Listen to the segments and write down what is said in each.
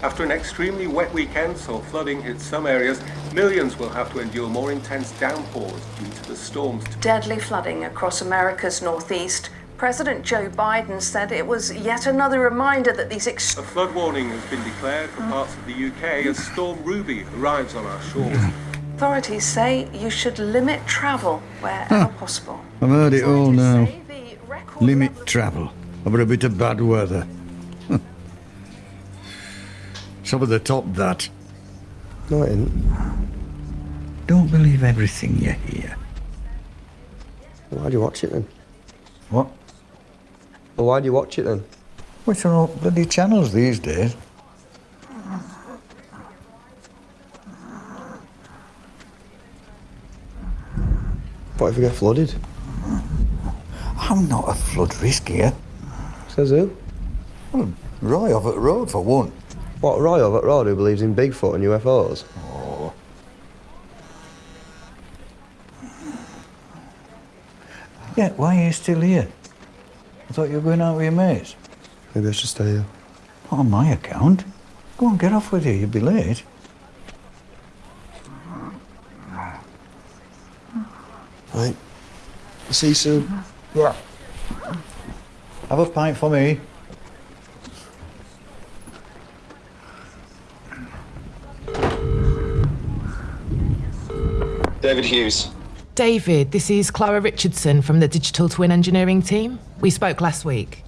After an extremely wet weekend saw flooding hit some areas, millions will have to endure more intense downpours due to the storms. Deadly flooding across America's northeast. President Joe Biden said it was yet another reminder that these ex- A flood warning has been declared for parts of the UK as Storm Ruby arrives on our shores. authorities say you should limit travel wherever possible. I've heard it all now. Say the record Limit travel over a bit of bad weather. Some of the top that. No, it isn't. Don't believe everything you hear. Why do you watch it then? What? Well, why do you watch it then? Which are all bloody channels these days? What if we get flooded? I'm not a flood risk here. Says who? Well, Roy over at the road for one. What, Roy over at Road who believes in Bigfoot and UFOs? Oh. Yeah, why are you still here? I thought you were going out with your mates. Maybe I should stay here. Not on my account. Go on, get off with you. You'll be late. Right. See you soon. Yeah. Have a pint for me. David Hughes. David, this is Clara Richardson from the Digital Twin Engineering team. We spoke last week.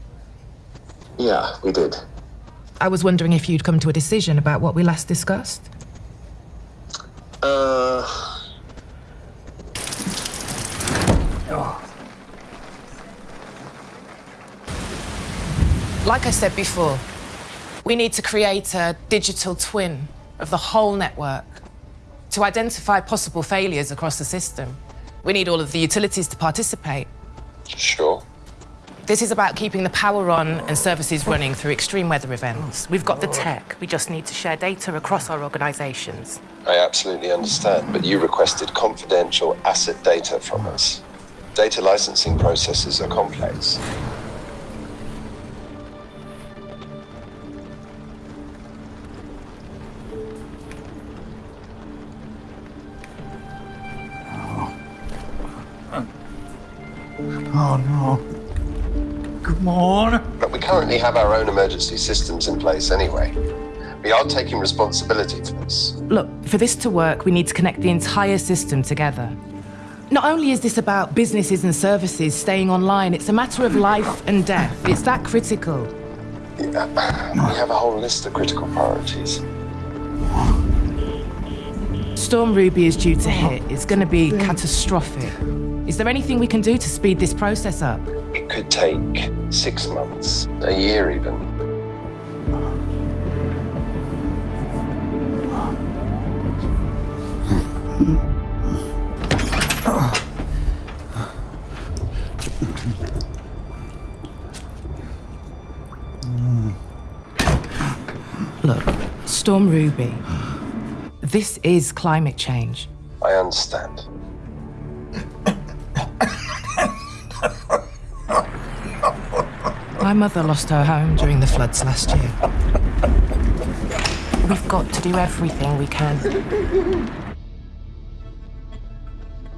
Yeah, we did. I was wondering if you'd come to a decision about what we last discussed. Uh, Like I said before, we need to create a digital twin of the whole network to identify possible failures across the system. We need all of the utilities to participate. sure. This is about keeping the power on and services running through extreme weather events. We've got the tech, we just need to share data across our organisations. I absolutely understand, but you requested confidential asset data from us. Data licensing processes are complex. Oh, no. Come on. But we currently have our own emergency systems in place anyway. We are taking responsibility for this. Look, for this to work, we need to connect the entire system together. Not only is this about businesses and services staying online, it's a matter of life and death. It's that critical. Yeah, We have a whole list of critical priorities. Storm Ruby is due to hit. It's going to be catastrophic. Is there anything we can do to speed this process up? It could take six months, a year even. Look, Storm Ruby. This is climate change. I understand. My mother lost her home during the floods last year. We've got to do everything we can.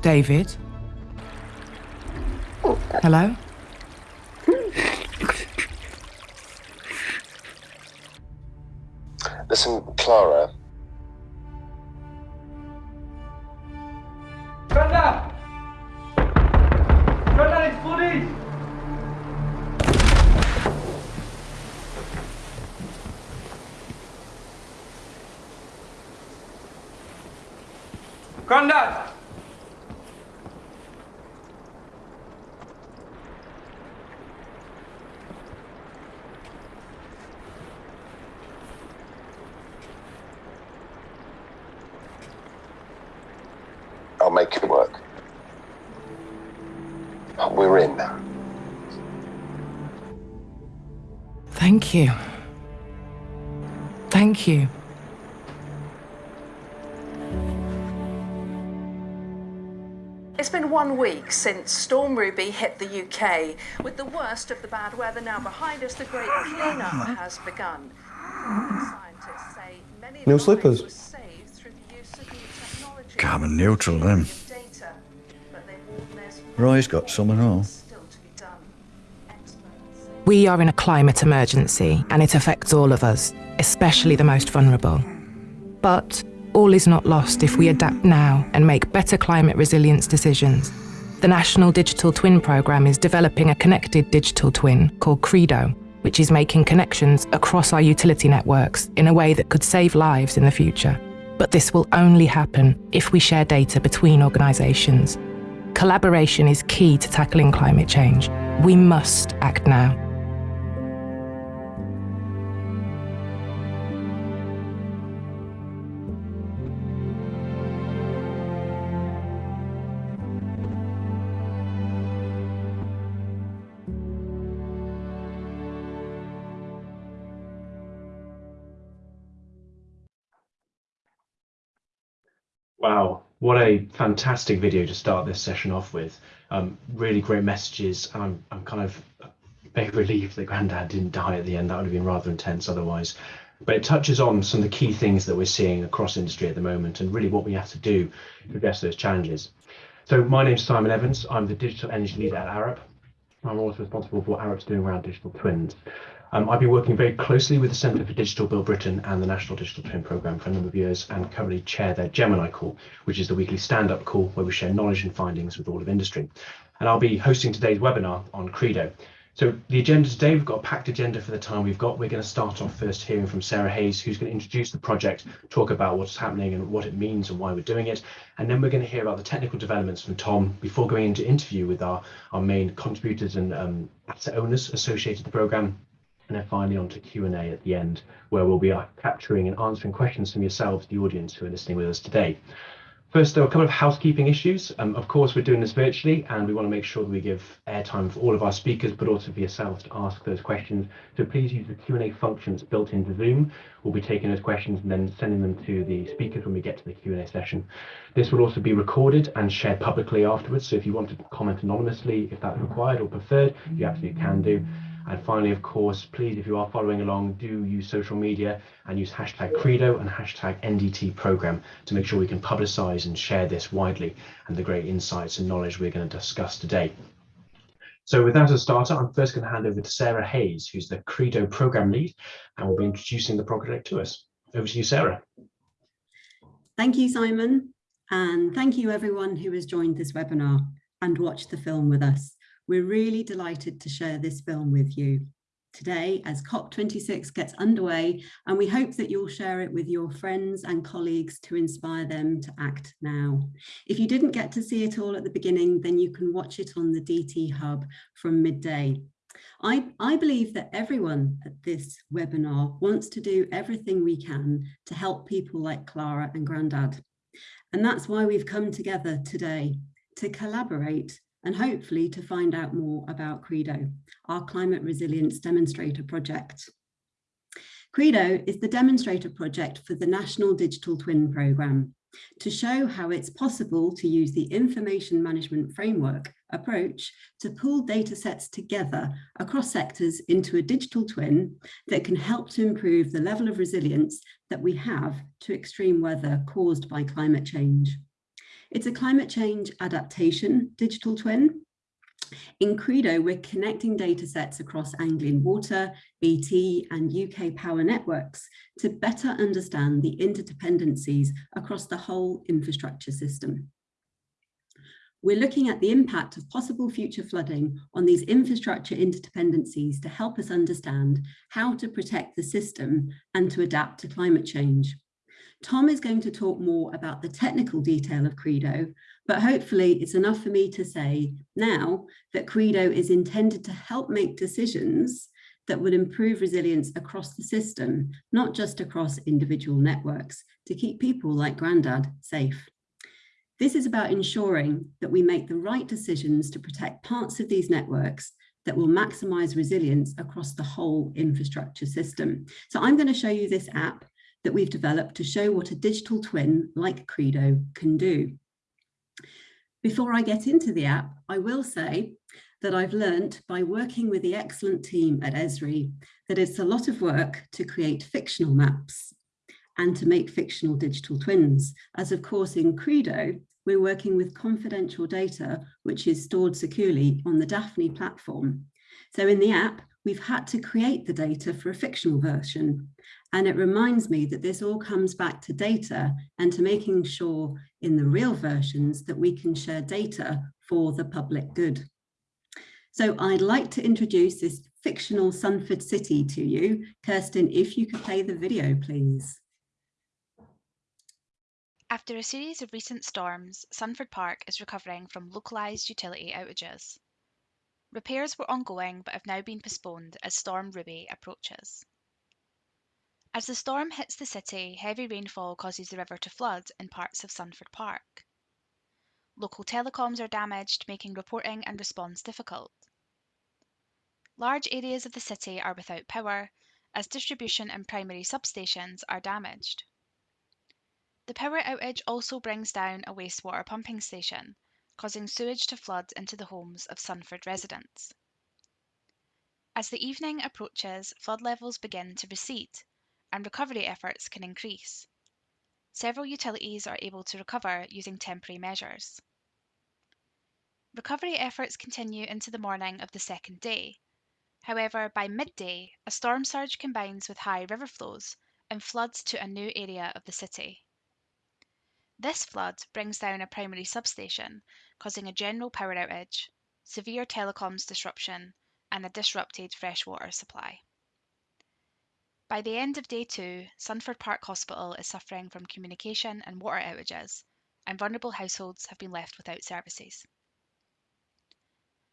David? Hello? Listen, Clara, Thank you. Thank you. It's been one week since Storm Ruby hit the UK. With the worst of the bad weather now behind us, the great cleanup has begun. Scientists UK, many No lives slippers. were saved through the use of new technology. Carbon neutral, then. Data, but they warn there's Roy's got some and all. We are in a climate emergency and it affects all of us, especially the most vulnerable. But all is not lost if we adapt now and make better climate resilience decisions. The National Digital Twin Programme is developing a connected digital twin called Credo, which is making connections across our utility networks in a way that could save lives in the future. But this will only happen if we share data between organisations. Collaboration is key to tackling climate change. We must act now. What a fantastic video to start this session off with. Um, really great messages. and I'm, I'm kind of very relieved that Grandad didn't die at the end. That would have been rather intense otherwise. But it touches on some of the key things that we're seeing across industry at the moment and really what we have to do to address those challenges. So my name is Simon Evans. I'm the digital energy leader at Arup. I'm also responsible for what Arup's doing around digital twins. Um, I've been working very closely with the Centre for Digital Build Britain and the National Digital Twin Programme for a number of years and currently chair their Gemini call, which is the weekly stand-up call where we share knowledge and findings with all of industry. And I'll be hosting today's webinar on Credo. So the agenda today, we've got a packed agenda for the time we've got. We're going to start off first hearing from Sarah Hayes, who's going to introduce the project, talk about what's happening and what it means and why we're doing it. And then we're going to hear about the technical developments from Tom before going into interview with our, our main contributors and um, asset owners associated with the programme. And then finally on to Q&A at the end, where we'll be uh, capturing and answering questions from yourselves, the audience who are listening with us today. First, there are a couple of housekeeping issues. Um, of course, we're doing this virtually, and we want to make sure that we give airtime for all of our speakers, but also for yourselves to ask those questions. So please use the Q&A functions built into Zoom. We'll be taking those questions and then sending them to the speakers when we get to the Q&A session. This will also be recorded and shared publicly afterwards. So if you want to comment anonymously, if that's required or preferred, you absolutely can do. And finally, of course, please, if you are following along, do use social media and use hashtag Credo and hashtag NDT program to make sure we can publicize and share this widely and the great insights and knowledge we're going to discuss today. So with that as a starter, I'm first going to hand over to Sarah Hayes, who's the Credo program lead, and will be introducing the project to us. Over to you, Sarah. Thank you, Simon. And thank you everyone who has joined this webinar and watched the film with us. We're really delighted to share this film with you today as COP26 gets underway and we hope that you'll share it with your friends and colleagues to inspire them to act now. If you didn't get to see it all at the beginning, then you can watch it on the DT Hub from midday. I, I believe that everyone at this webinar wants to do everything we can to help people like Clara and Grandad. And that's why we've come together today to collaborate and hopefully to find out more about Credo, our climate resilience demonstrator project. Credo is the demonstrator project for the National Digital Twin Programme to show how it's possible to use the information management framework approach to pull data sets together across sectors into a digital twin that can help to improve the level of resilience that we have to extreme weather caused by climate change. It's a climate change adaptation digital twin. In Credo, we're connecting data sets across Anglian Water, BT and UK power networks to better understand the interdependencies across the whole infrastructure system. We're looking at the impact of possible future flooding on these infrastructure interdependencies to help us understand how to protect the system and to adapt to climate change. Tom is going to talk more about the technical detail of Credo, but hopefully it's enough for me to say now that Credo is intended to help make decisions that would improve resilience across the system, not just across individual networks, to keep people like Grandad safe. This is about ensuring that we make the right decisions to protect parts of these networks that will maximize resilience across the whole infrastructure system. So I'm going to show you this app that we've developed to show what a digital twin like Credo can do. Before I get into the app, I will say that I've learnt by working with the excellent team at Esri that it's a lot of work to create fictional maps. and to make fictional digital twins, as of course in Credo, we're working with confidential data, which is stored securely on the DAFNI platform. So in the app, we've had to create the data for a fictional version. And it reminds me that this all comes back to data and to making sure in the real versions that we can share data for the public good. So I'd like to introduce this fictional Sunford City to you. Kirsten, if you could play the video, please. After a series of recent storms, Sunford Park is recovering from localised utility outages. Repairs were ongoing but have now been postponed as Storm Ruby approaches. As the storm hits the city, heavy rainfall causes the river to flood in parts of Sunford Park. Local telecoms are damaged, making reporting and response difficult. Large areas of the city are without power, as distribution and primary substations are damaged. The power outage also brings down a wastewater pumping station, causing sewage to flood into the homes of Sunford residents. As the evening approaches, flood levels begin to recede and recovery efforts can increase. Several utilities are able to recover using temporary measures. Recovery efforts continue into the morning of the second day. However, by midday, a storm surge combines with high river flows and floods to a new area of the city. This flood brings down a primary substation, causing a general power outage, severe telecoms disruption, and a disrupted freshwater supply. By the end of day two, Sunford Park Hospital is suffering from communication and water outages, and vulnerable households have been left without services.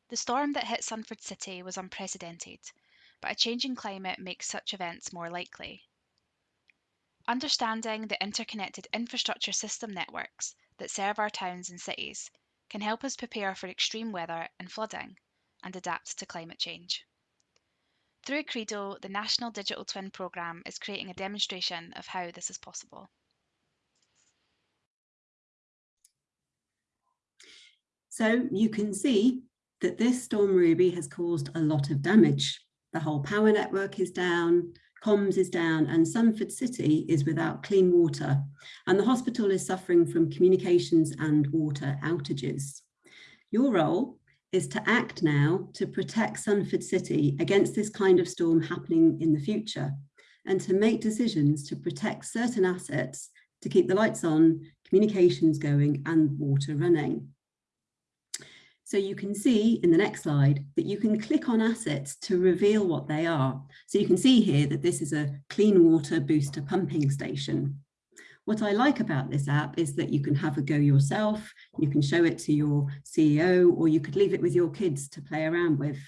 The storm that hit Sunford City was unprecedented, but a changing climate makes such events more likely. Understanding the interconnected infrastructure system networks that serve our towns and cities can help us prepare for extreme weather and flooding and adapt to climate change. Through Credo, the National Digital Twin Programme is creating a demonstration of how this is possible. So you can see that this Storm Ruby has caused a lot of damage. The whole power network is down, comms is down and Sunford City is without clean water and the hospital is suffering from communications and water outages. Your role is to act now to protect Sunford City against this kind of storm happening in the future and to make decisions to protect certain assets to keep the lights on, communications going and water running. So you can see in the next slide that you can click on assets to reveal what they are. So you can see here that this is a clean water booster pumping station. What I like about this app is that you can have a go yourself, you can show it to your CEO, or you could leave it with your kids to play around with.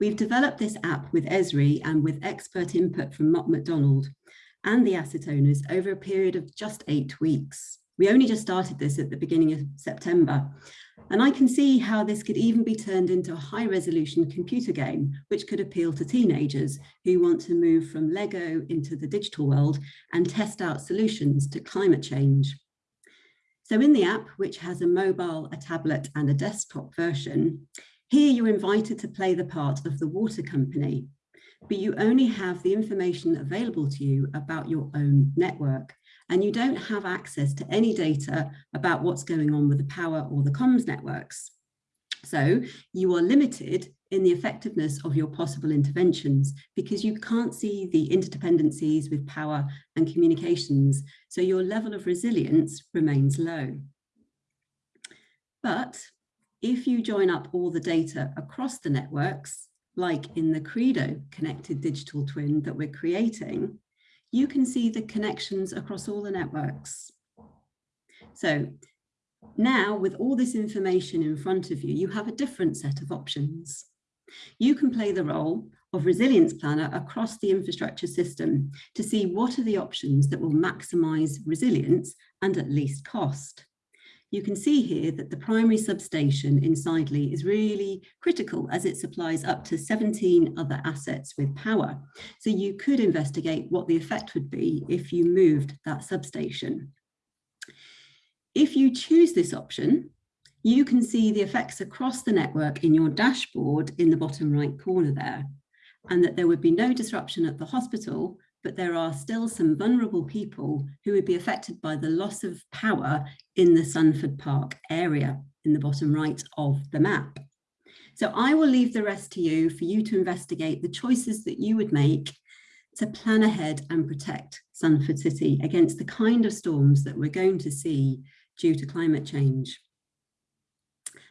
We've developed this app with Esri and with expert input from Mott MacDonald and the asset owners over a period of just eight weeks. We only just started this at the beginning of September, and I can see how this could even be turned into a high resolution computer game, which could appeal to teenagers who want to move from Lego into the digital world and test out solutions to climate change. So in the app, which has a mobile, a tablet and a desktop version, here you're invited to play the part of the water company, but you only have the information available to you about your own network and you don't have access to any data about what's going on with the power or the comms networks. So you are limited in the effectiveness of your possible interventions because you can't see the interdependencies with power and communications. So your level of resilience remains low. But if you join up all the data across the networks, like in the Credo connected digital twin that we're creating, you can see the connections across all the networks. So now with all this information in front of you, you have a different set of options. You can play the role of resilience planner across the infrastructure system to see what are the options that will maximize resilience and at least cost you can see here that the primary substation in Sidley is really critical as it supplies up to 17 other assets with power. So you could investigate what the effect would be if you moved that substation. If you choose this option, you can see the effects across the network in your dashboard in the bottom right corner there, and that there would be no disruption at the hospital, but there are still some vulnerable people who would be affected by the loss of power in the Sunford Park area in the bottom right of the map. So I will leave the rest to you for you to investigate the choices that you would make to plan ahead and protect Sunford City against the kind of storms that we're going to see due to climate change.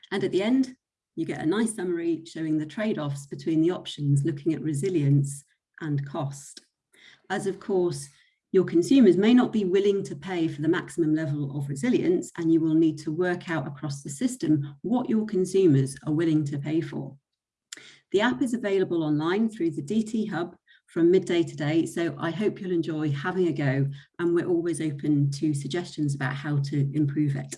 And at the end, you get a nice summary showing the trade-offs between the options looking at resilience and cost. As of course, your consumers may not be willing to pay for the maximum level of resilience and you will need to work out across the system what your consumers are willing to pay for. The app is available online through the DT Hub from midday today. So I hope you'll enjoy having a go and we're always open to suggestions about how to improve it.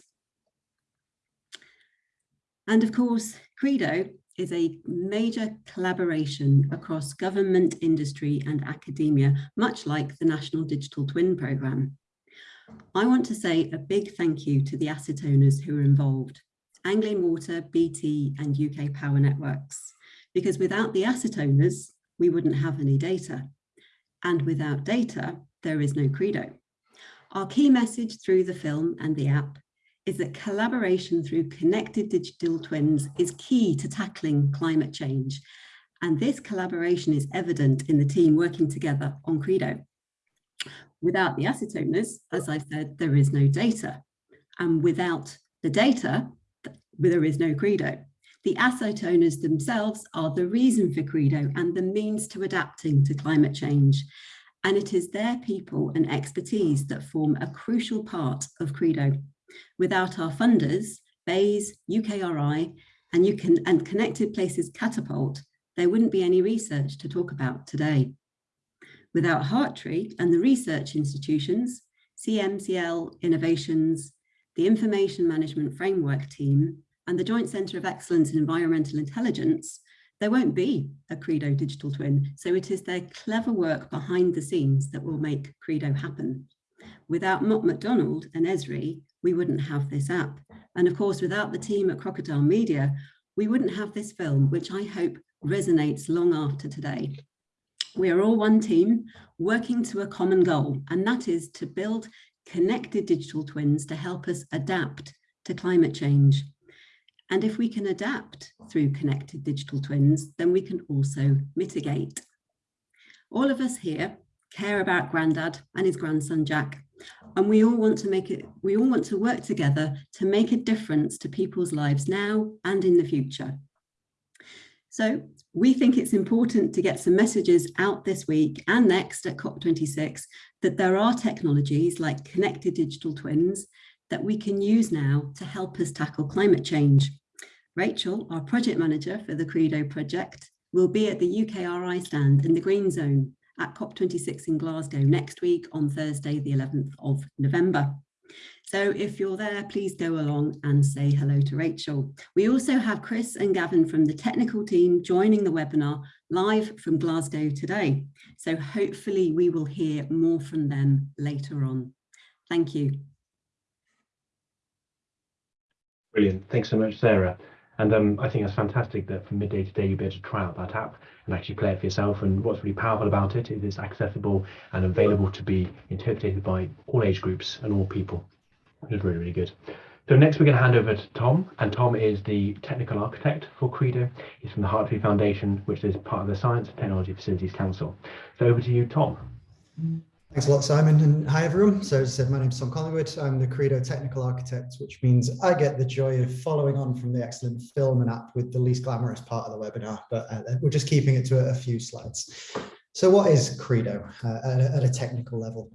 And of course, Credo is a major collaboration across government, industry and academia, much like the National Digital Twin Programme. I want to say a big thank you to the asset owners who are involved, Anglian Water, BT and UK Power Networks, because without the asset owners, we wouldn't have any data. And without data, there is no credo. Our key message through the film and the app is that collaboration through connected digital twins is key to tackling climate change. And this collaboration is evident in the team working together on Credo. Without the asset owners, as I said, there is no data. And without the data, there is no Credo. The asset owners themselves are the reason for Credo and the means to adapting to climate change. And it is their people and expertise that form a crucial part of Credo. Without our funders, BEIS, UKRI, and, you can, and Connected Places Catapult, there wouldn't be any research to talk about today. Without Hartree and the research institutions, CMCL Innovations, the Information Management Framework team, and the Joint Centre of Excellence in Environmental Intelligence, there won't be a Credo digital twin. So it is their clever work behind the scenes that will make Credo happen. Without Mott MacDonald and Esri, we wouldn't have this app. And of course, without the team at Crocodile Media, we wouldn't have this film, which I hope resonates long after today. We are all one team working to a common goal, and that is to build connected digital twins to help us adapt to climate change. And if we can adapt through connected digital twins, then we can also mitigate. All of us here care about Grandad and his grandson, Jack. And we all want to make it, we all want to work together to make a difference to people's lives now and in the future. So we think it's important to get some messages out this week and next at COP26 that there are technologies like connected digital twins that we can use now to help us tackle climate change. Rachel, our project manager for the Credo project, will be at the UKRI stand in the Green Zone at COP26 in Glasgow next week on Thursday, the 11th of November. So if you're there, please go along and say hello to Rachel. We also have Chris and Gavin from the technical team joining the webinar live from Glasgow today. So hopefully we will hear more from them later on. Thank you. Brilliant. Thanks so much, Sarah. And um, I think it's fantastic that from midday today you'll be able to try out that app and actually play it for yourself. And what's really powerful about it is it's accessible and available to be interpreted by all age groups and all people, is really, really good. So next we're going to hand over to Tom, and Tom is the technical architect for Credo. He's from the Hartree Foundation, which is part of the Science and Technology Facilities Council. So over to you, Tom. Mm-hmm. Thanks a lot, Simon, and hi everyone. So as I said, my name is Tom Collingwood. I'm the Credo Technical Architect, which means I get the joy of following on from the excellent film and app with the least glamorous part of the webinar, but uh, we're just keeping it to a, a, few slides. So what is Credo uh, at, a, at a technical level?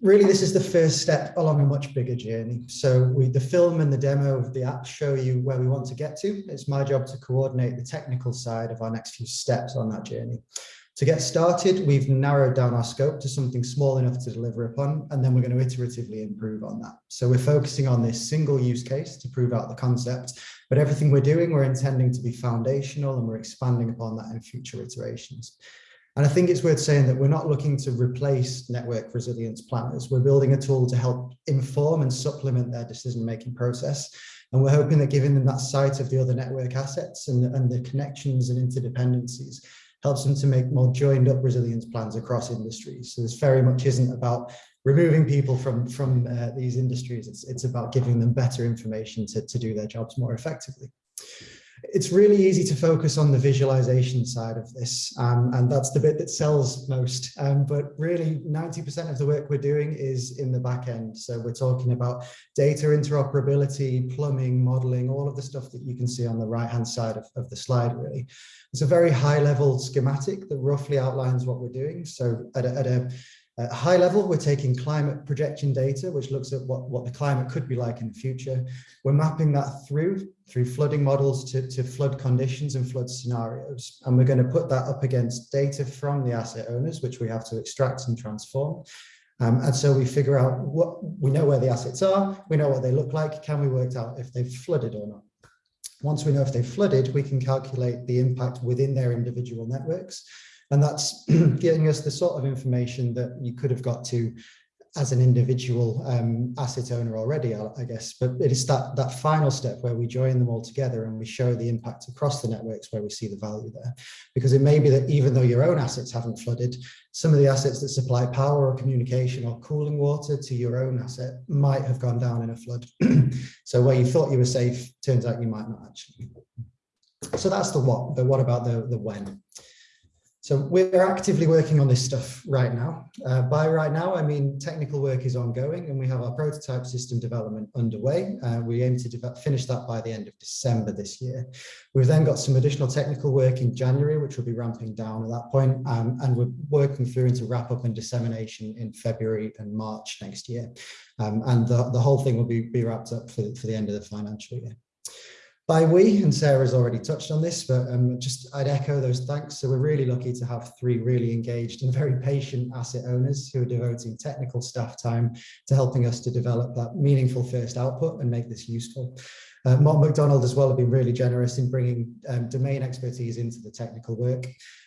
Really, this is the first step along a much bigger journey. So we, the film and the demo of the app show you where we want to get to. It's my job to coordinate the technical side of our next few steps on that journey. To get started, we've narrowed down our scope to something small enough to deliver upon, and then we're going to iteratively improve on that. So we're focusing on this single use case to prove out the concept, but everything we're doing, we're intending to be foundational and we're expanding upon that in future iterations. And I think it's worth saying that we're not looking to replace network resilience planners. We're building a tool to help inform and supplement their decision-making process. And we're hoping that giving them that sight of the other network assets and, and the connections and interdependencies helps them to make more joined up resilience plans across industries. So this very much isn't about removing people from, from uh, these industries. It's, it's about giving them better information to, to do their jobs more effectively it's really easy to focus on the visualization side of this, um, and that's the bit that sells most. Um, but really, 90% of the work we're doing is in the back end. So we're talking about data interoperability, plumbing, modeling, all of the stuff that you can see on the right-hand side of, of the slide, really. It's a very high-level schematic that roughly outlines what we're doing. So at a, at a at a high level, we're taking climate projection data, which looks at what, what the climate could be like in the future. We're mapping that through, through flooding models to, to flood conditions and flood scenarios. And we're going to put that up against data from the asset owners, which we have to extract and transform. Um, and so we figure out what we know where the assets are, we know what they look like, can we work out if they've flooded or not? Once we know if they've flooded, we can calculate the impact within their individual networks and that's giving us the sort of information that you could have got to as an individual um, asset owner already, I, guess. But it is that, that final step where we join them all together and we show the impact across the networks where we see the value there. Because it may be that even though your own assets haven't flooded, some of the assets that supply power or communication or cooling water to your own asset might have gone down in a flood. so where you thought you were safe, turns out you might not actually. So that's the what, but what about the, the when? So we're actively working on this stuff right now. Uh, by right now, I mean technical work is ongoing and we have our prototype system development underway. Uh, we aim to finish that by the end of December this year. We've then got some additional technical work in January, which will be ramping down at that point, um, and we're working through into wrap up and dissemination in February and March next year. Um, and the, the whole thing will be, be wrapped up for, for the end of the financial year by we, and Sarah's already touched on this, but um, just I'd echo those thanks. So we're really lucky to have three really engaged and very patient asset owners who are devoting technical staff time to helping us to develop that meaningful first output and make this useful. Uh, Mott MacDonald as well have been really generous in bringing um, domain expertise into the technical work.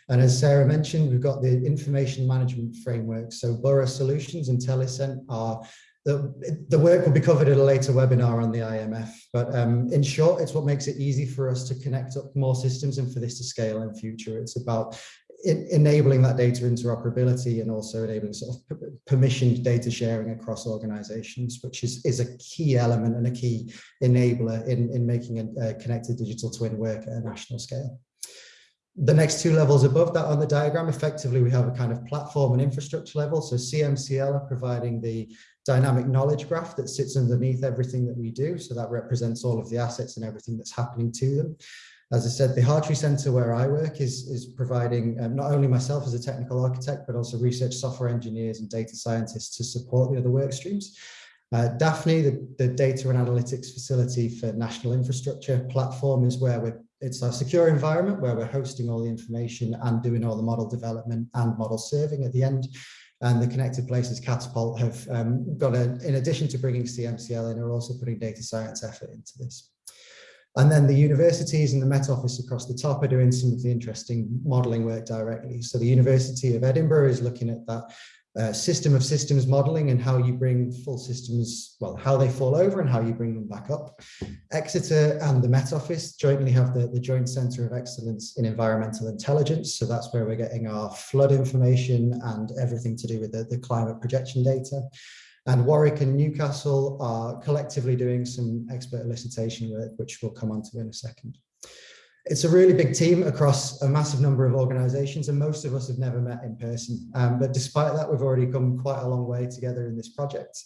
And as Sarah mentioned, we've got the information management framework. So Borough Solutions and Telicent are the, the work will be covered at a later webinar on the IMF, but um, in short, it's what makes it easy for us to connect up more systems and for this to scale in future. It's about enabling that data interoperability and also enabling sort of permissioned data sharing across organizations, which is, is a key element and a key enabler in, in making a, a connected digital twin work at a national scale. The next two levels above that on the diagram, effectively, we have a kind of platform and infrastructure level. So CMCL are providing the dynamic knowledge graph that sits underneath everything that we do. So that represents all of the assets and everything that's happening to them. As I said, the Hartree Centre where I work is, is providing um, not only myself as a technical architect, but also research software engineers and data scientists to support the other work streams. Uh, DAFNI, the, the data and analytics facility for national infrastructure platform is where we're it's our secure environment where we're hosting all the information and doing all the model development and model serving at the end. And the Connected Places Catapult have um, got a, in addition to bringing CMCL in, are also putting data science effort into this. And then the universities and the Met Office across the top are doing some of the interesting modelling work directly. So the University of Edinburgh is looking at that uh, system of systems modeling and how you bring full systems, well, how they fall over and how you bring them back up. Exeter and the Met Office jointly have the, the Joint Centre of Excellence in Environmental Intelligence. So that's where we're getting our flood information and everything to do with the, the climate projection data. And Warwick and Newcastle are collectively doing some expert elicitation work, which we'll come on to in a second. It's a really big team across a massive number of organizations and most of us have never met in person. Um, but despite that, we've already come quite a long way together in this project.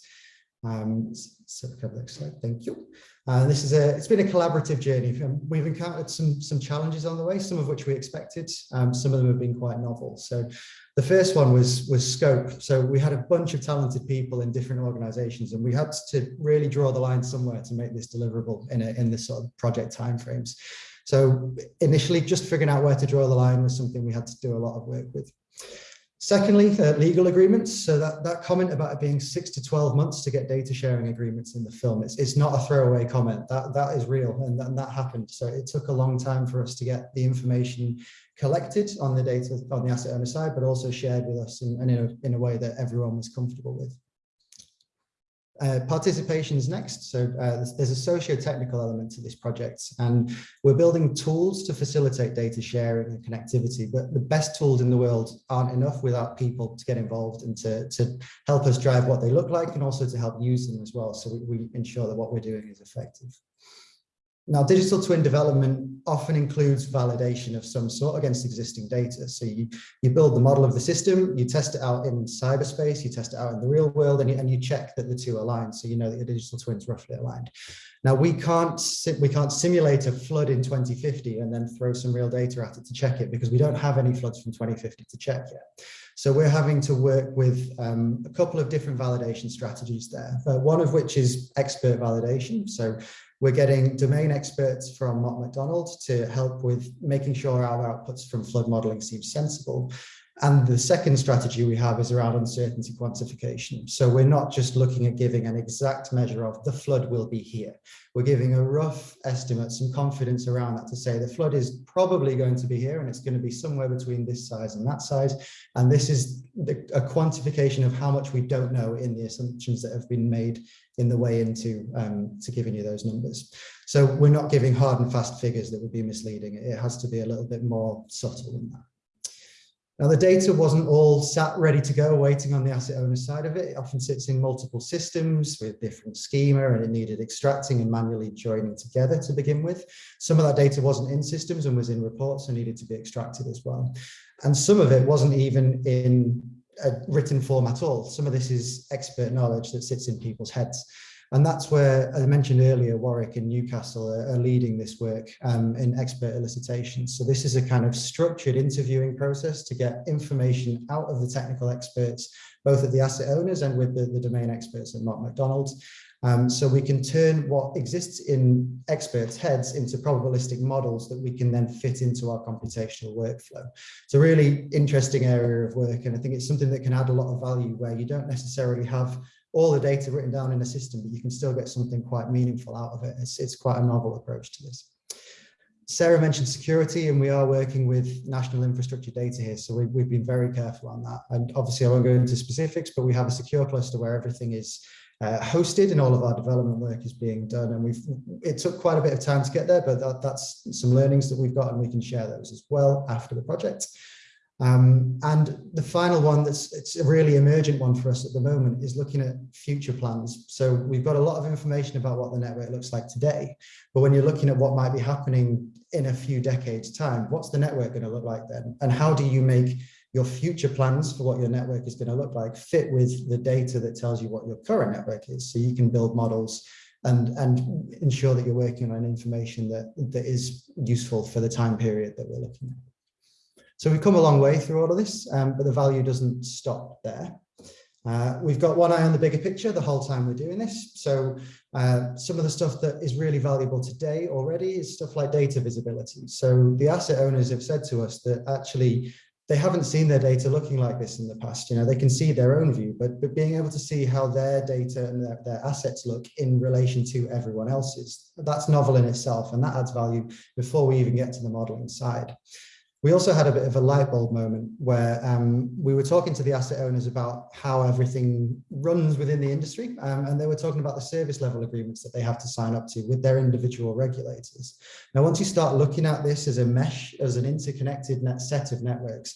Um, so cover next slide, thank you. Uh, this is a, it's been a collaborative journey. Um, we've encountered some, some challenges on the way, some of which we expected. Um, some of them have been quite novel. So the first one was, was scope. So we had a bunch of talented people in different organizations and we had to really draw the line somewhere to make this deliverable in, a, in this sort of project timeframes. So initially just figuring out where to draw the line was something we had to do a lot of work with. Secondly, uh, legal agreements. So that, that comment about it being six to 12 months to get data sharing agreements in the film, it's, it's not a throwaway comment. That, that is real and that, and that happened. So it took a long time for us to get the information collected on the data on the asset owner side, but also shared with us in, and in, a, in a way that everyone was comfortable with. Uh, participation is next. So uh, there's, there's a socio-technical element to this project and we're building tools to facilitate data sharing and connectivity, but the best tools in the world aren't enough without people to get involved and to, to help us drive what they look like and also to help use them as well. So we, we ensure that what we're doing is effective. Now, digital twin development often includes validation of some sort against existing data. So you, you build the model of the system, you test it out in cyberspace, you test it out in the real world, and you, and you check that the two align. So you know that your digital twin is roughly aligned. Now, we can't, we can't simulate a flood in 2050 and then throw some real data at it to check it because we don't have any floods from 2050 to check yet. So we're having to work with um, a couple of different validation strategies there, one of which is expert validation. So we're getting domain experts from Mott MacDonald to help with making sure our outputs from flood modeling seem sensible. And the second strategy we have is around uncertainty quantification. So we're not just looking at giving an exact measure of the flood will be here. We're giving a rough estimate, some confidence around that to say the flood is probably going to be here and it's going to be somewhere between this size and that size. And this is the, a quantification of how much we don't know in the assumptions that have been made in the way into um, to giving you those numbers. So we're not giving hard and fast figures that would be misleading. It has to be a little bit more subtle than that. Now the data wasn't all sat ready to go waiting on the asset owner side of it. It often sits in multiple systems with different schema and it needed extracting and manually joining together to begin with. Some of that data wasn't in systems and was in reports and needed to be extracted as well. And some of it wasn't even in a written form at all. Some of this is expert knowledge that sits in people's heads. And that's where, I mentioned earlier, Warwick and Newcastle are, are leading this work um, in expert elicitation. So this is a kind of structured interviewing process to get information out of the technical experts, both at the asset owners and with the, the domain experts at Mott MacDonald. Um, so we can turn what exists in experts' heads into probabilistic models that we can then fit into our computational workflow. It's a really interesting area of work, and I think it's something that can add a lot of value where you don't necessarily have all the data written down in a system, but you can still get something quite meaningful out of it. It's, it's quite a novel approach to this. Sarah mentioned security and we are working with national infrastructure data here. So we, we've been very careful on that. And obviously I won't go into specifics, but we have a secure cluster where everything is uh, hosted and all of our development work is being done. And we've it took quite a bit of time to get there, but that, that's some learnings that we've got and we can share those as well after the project. Um, and the final one that's it's a really emergent one for us at the moment is looking at future plans. So we've got a lot of information about what the network looks like today, but when you're looking at what might be happening in a few decades time, what's the network going to look like then? And how do you make your future plans for what your network is going to look like fit with the data that tells you what your current network is. So you can build models and, and ensure that you're working on information that, that is useful for the time period that we're looking at. So we've come a long way through all of this, um, but the value doesn't stop there. Uh, we've got one eye on the bigger picture the whole time we're doing this. So uh, some of the stuff that is really valuable today already is stuff like data visibility. So the asset owners have said to us that actually they haven't seen their data looking like this in the past. You know, they can see their own view, but, but being able to see how their data and their, their assets look in relation to everyone else's, that's novel in itself. And that adds value before we even get to the modeling side. We also had a bit of a light bulb moment where um, we were talking to the asset owners about how everything runs within the industry. Um, and they were talking about the service level agreements that they have to sign up to with their individual regulators. Now, once you start looking at this as a mesh, as an interconnected net set of networks,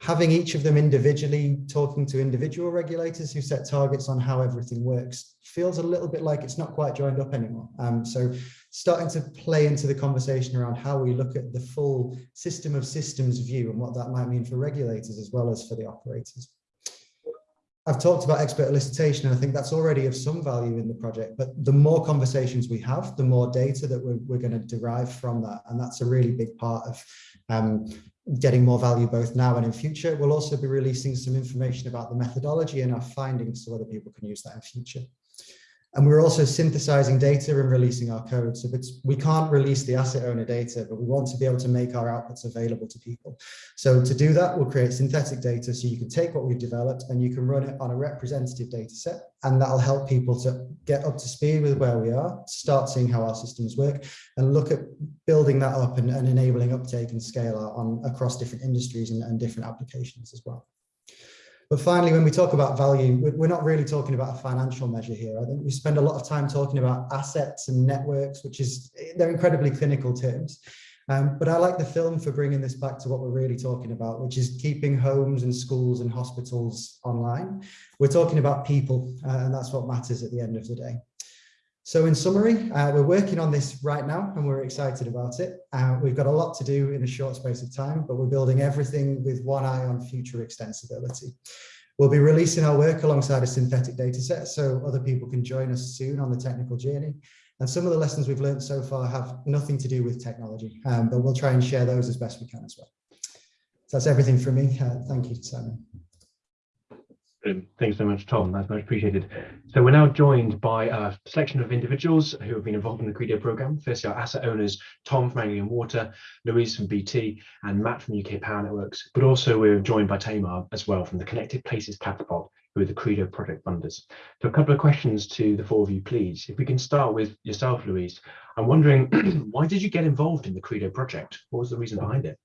having each of them individually talking to individual regulators who set targets on how everything works feels a little bit like it's not quite joined up anymore. Um, so starting to play into the conversation around how we look at the full system of systems view and what that might mean for regulators as well as for the operators. I've talked about expert elicitation and I think that's already of some value in the project, but the more conversations we have, the more data that we're, we're going to derive from that. And that's a really big part of um, getting more value both now and in future. We'll also be releasing some information about the methodology and our findings so other people can use that in future. And we're also synthesizing data and releasing our code. So we can't release the asset owner data, but we want to be able to make our outputs available to people. So to do that, we'll create synthetic data so you can take what we've developed and you can run it on a representative data set. And that'll help people to get up to speed with where we are, start seeing how our systems work and look at building that up and, and enabling uptake and scale on across different industries and, and different applications as well. But finally, when we talk about value, we- we're not really talking about a financial measure here. I think we spend a lot of time talking about assets and networks, which is, they're incredibly clinical terms. Um, but I like the film for bringing this back to what we're really talking about, which is keeping homes and schools and hospitals online. We're talking about people, uh, and that's what matters at the end of the day. So in summary, uh, we're working on this right now and we're excited about it. Uh, we've got a lot to do in a short space of time, but we're building everything with one eye on future extensibility. We'll be releasing our work alongside a synthetic data set so other people can join us soon on the technical journey. And some of the lessons we've learned so far have nothing to do with technology, um, but we'll try and share those as best we can as well. So that's everything from me. Uh, thank you, Simon. Brilliant. Thanks so much, Tom. That's much appreciated. So we're now joined by a selection of individuals who have been involved in the Credo program. Firstly, our asset owners, Tom from Anglian Water, Louise from BT, and Matt from UK Power Networks. But also we're joined by Tamar as well from the Connected Places Catapult, who are the Credo project funders. So a couple of questions to the four of you, please. If we can start with yourself, Louise. I'm wondering, why did you get involved in the Credo project? What was the reason behind it?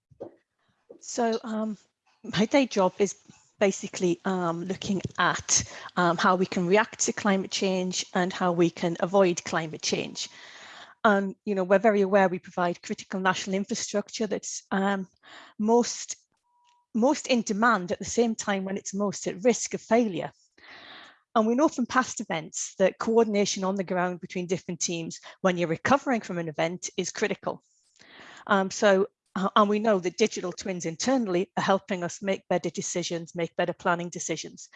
So um, my day job is basically um, looking at um, how we can react to climate change and how we can avoid climate change. Um, you know, we're very aware we provide critical national infrastructure that's um, most, most in demand at the same time when it's most at risk of failure. And we know from past events that coordination on the ground between different teams when you're recovering from an event is critical. Um, so uh, and we know that digital twins internally are helping us make better decisions, make better planning decisions.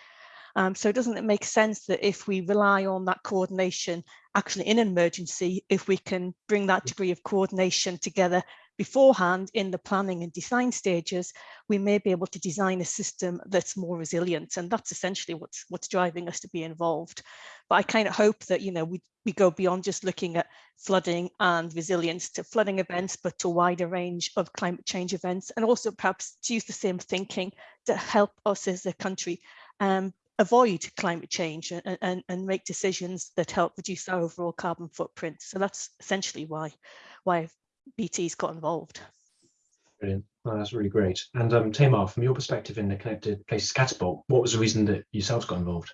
Um, so doesn't it make sense that if we rely on that coordination actually in an emergency, if we can bring that degree of coordination together beforehand in the planning and design stages, we may be able to design a system that's more resilient. And that's essentially what's what's driving us to be involved. But I kind of hope that, you know, we, we go beyond just looking at flooding and resilience to flooding events, but to a wider range of climate change events, and also perhaps to use the same thinking to help us as a country um, avoid climate change and, and, and make decisions that help reduce our overall carbon footprint. So that's essentially why, why BT's got involved. Brilliant. That's really great. And um, Tamar, from your perspective in the Connected Places Catapult, what was the reason that yourselves got involved?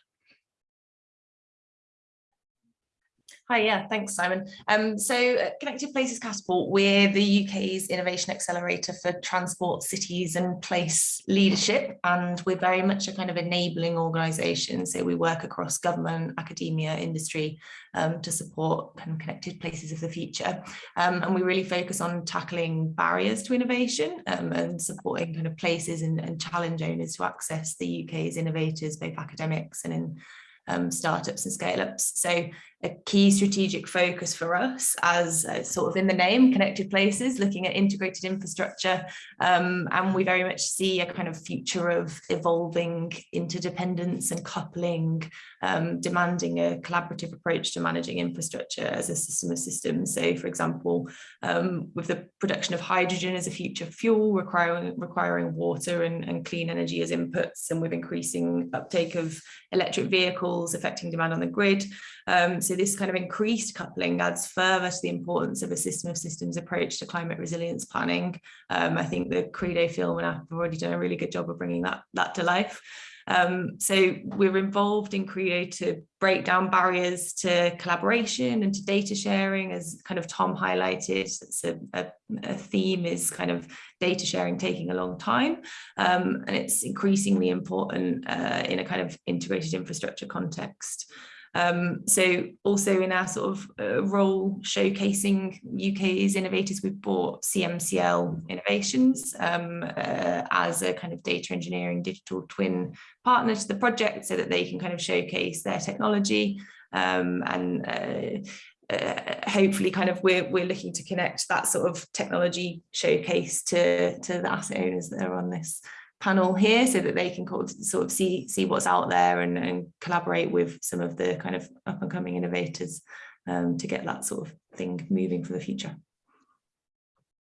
Hi, yeah, thanks, Simon. Um, so uh, Connected Places Catapult, we're the UK's innovation accelerator for transport, cities and place leadership. And we're very much a kind of enabling organisation. So we work across government, academia, industry um, to support kind of connected places of the future. Um, and we really focus on tackling barriers to innovation um, and supporting kind of places and, and challenge owners to access the UK's innovators, both academics and in um, startups and scale-ups. So a key strategic focus for us as uh, sort of in the name, connected places, looking at integrated infrastructure. Um, and we very much see a kind of future of evolving interdependence and coupling, um, demanding a collaborative approach to managing infrastructure as a system of systems. So for example, um, with the production of hydrogen as a future fuel, requiring, requiring water and, and clean energy as inputs, and with increasing uptake of electric vehicles affecting demand on the grid. Um, so this kind of increased coupling adds further to the importance of a system of systems approach to climate resilience planning. Um, I think the Credo film and app have already done a really good job of bringing that, that to life. Um, so we're involved in Credo to break down barriers to collaboration and to data sharing, as kind of Tom highlighted. It's a, a, a theme is kind of data sharing taking a long time, um, and it's increasingly important uh, in a kind of integrated infrastructure context. Um, so also in our sort of uh, role showcasing UK's innovators, we've brought CMCL Innovations um, uh, as a kind of data engineering digital twin partner to the project so that they can kind of showcase their technology. Um, and uh, uh, hopefully kind of we're, we're looking to connect that sort of technology showcase to, to the asset owners that are on this panel here so that they can sort of see see what's out there and, and collaborate with some of the kind of up and coming innovators um, to get that sort of thing moving for the future.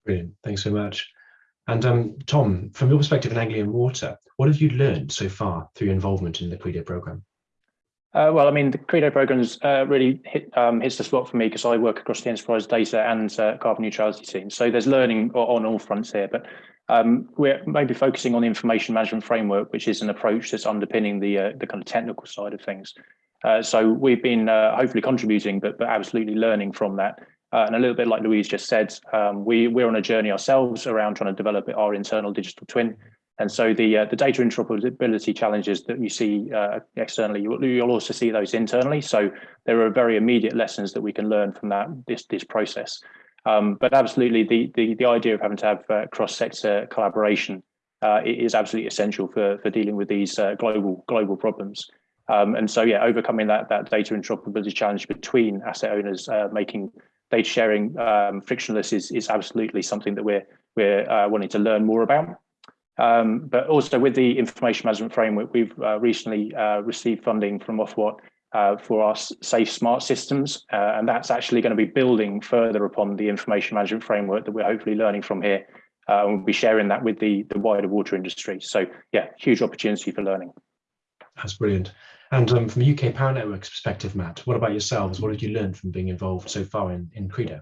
Brilliant, thanks so much. And um, Tom, from your perspective in Anglian Water, what have you learned so far through your involvement in the Credo programme? Uh, well, I mean, the Credo programs uh, really hit, um, hits the spot for me because I work across the enterprise data and uh, carbon neutrality team. So there's learning on all fronts here, but um, we're maybe focusing on the information management framework, which is an approach that's underpinning the uh, the kind of technical side of things. Uh, so we've been uh, hopefully contributing, but, but absolutely learning from that. and a little bit like Louise just said, um, we, we're on a journey ourselves around trying to develop our internal digital twin. And so the uh, the data interoperability challenges that you see uh, externally, you'll, you'll, also see those internally. So there are very immediate lessons that we can learn from that this this process. Um, but absolutely, the, the the idea of having to have uh, cross sector collaboration uh, is absolutely essential for for dealing with these uh, global global problems. Um, and so yeah, overcoming that that data interoperability challenge between asset owners, uh, making data sharing um, frictionless is is absolutely something that we're we're wanting to learn more about. Um, but also with the information management framework, we've uh, recently uh, received funding from Ofwat uh, for our safe smart systems. Uh, and that's actually going to be building further upon the information management framework that we're hopefully learning from here. Uh, and we'll be sharing that with the, the wider water industry. So yeah, huge opportunity for learning. That's brilliant. And um, from a UK Power Network's perspective, Matt, what about yourselves? What did you learn from being involved so far in, in Credo?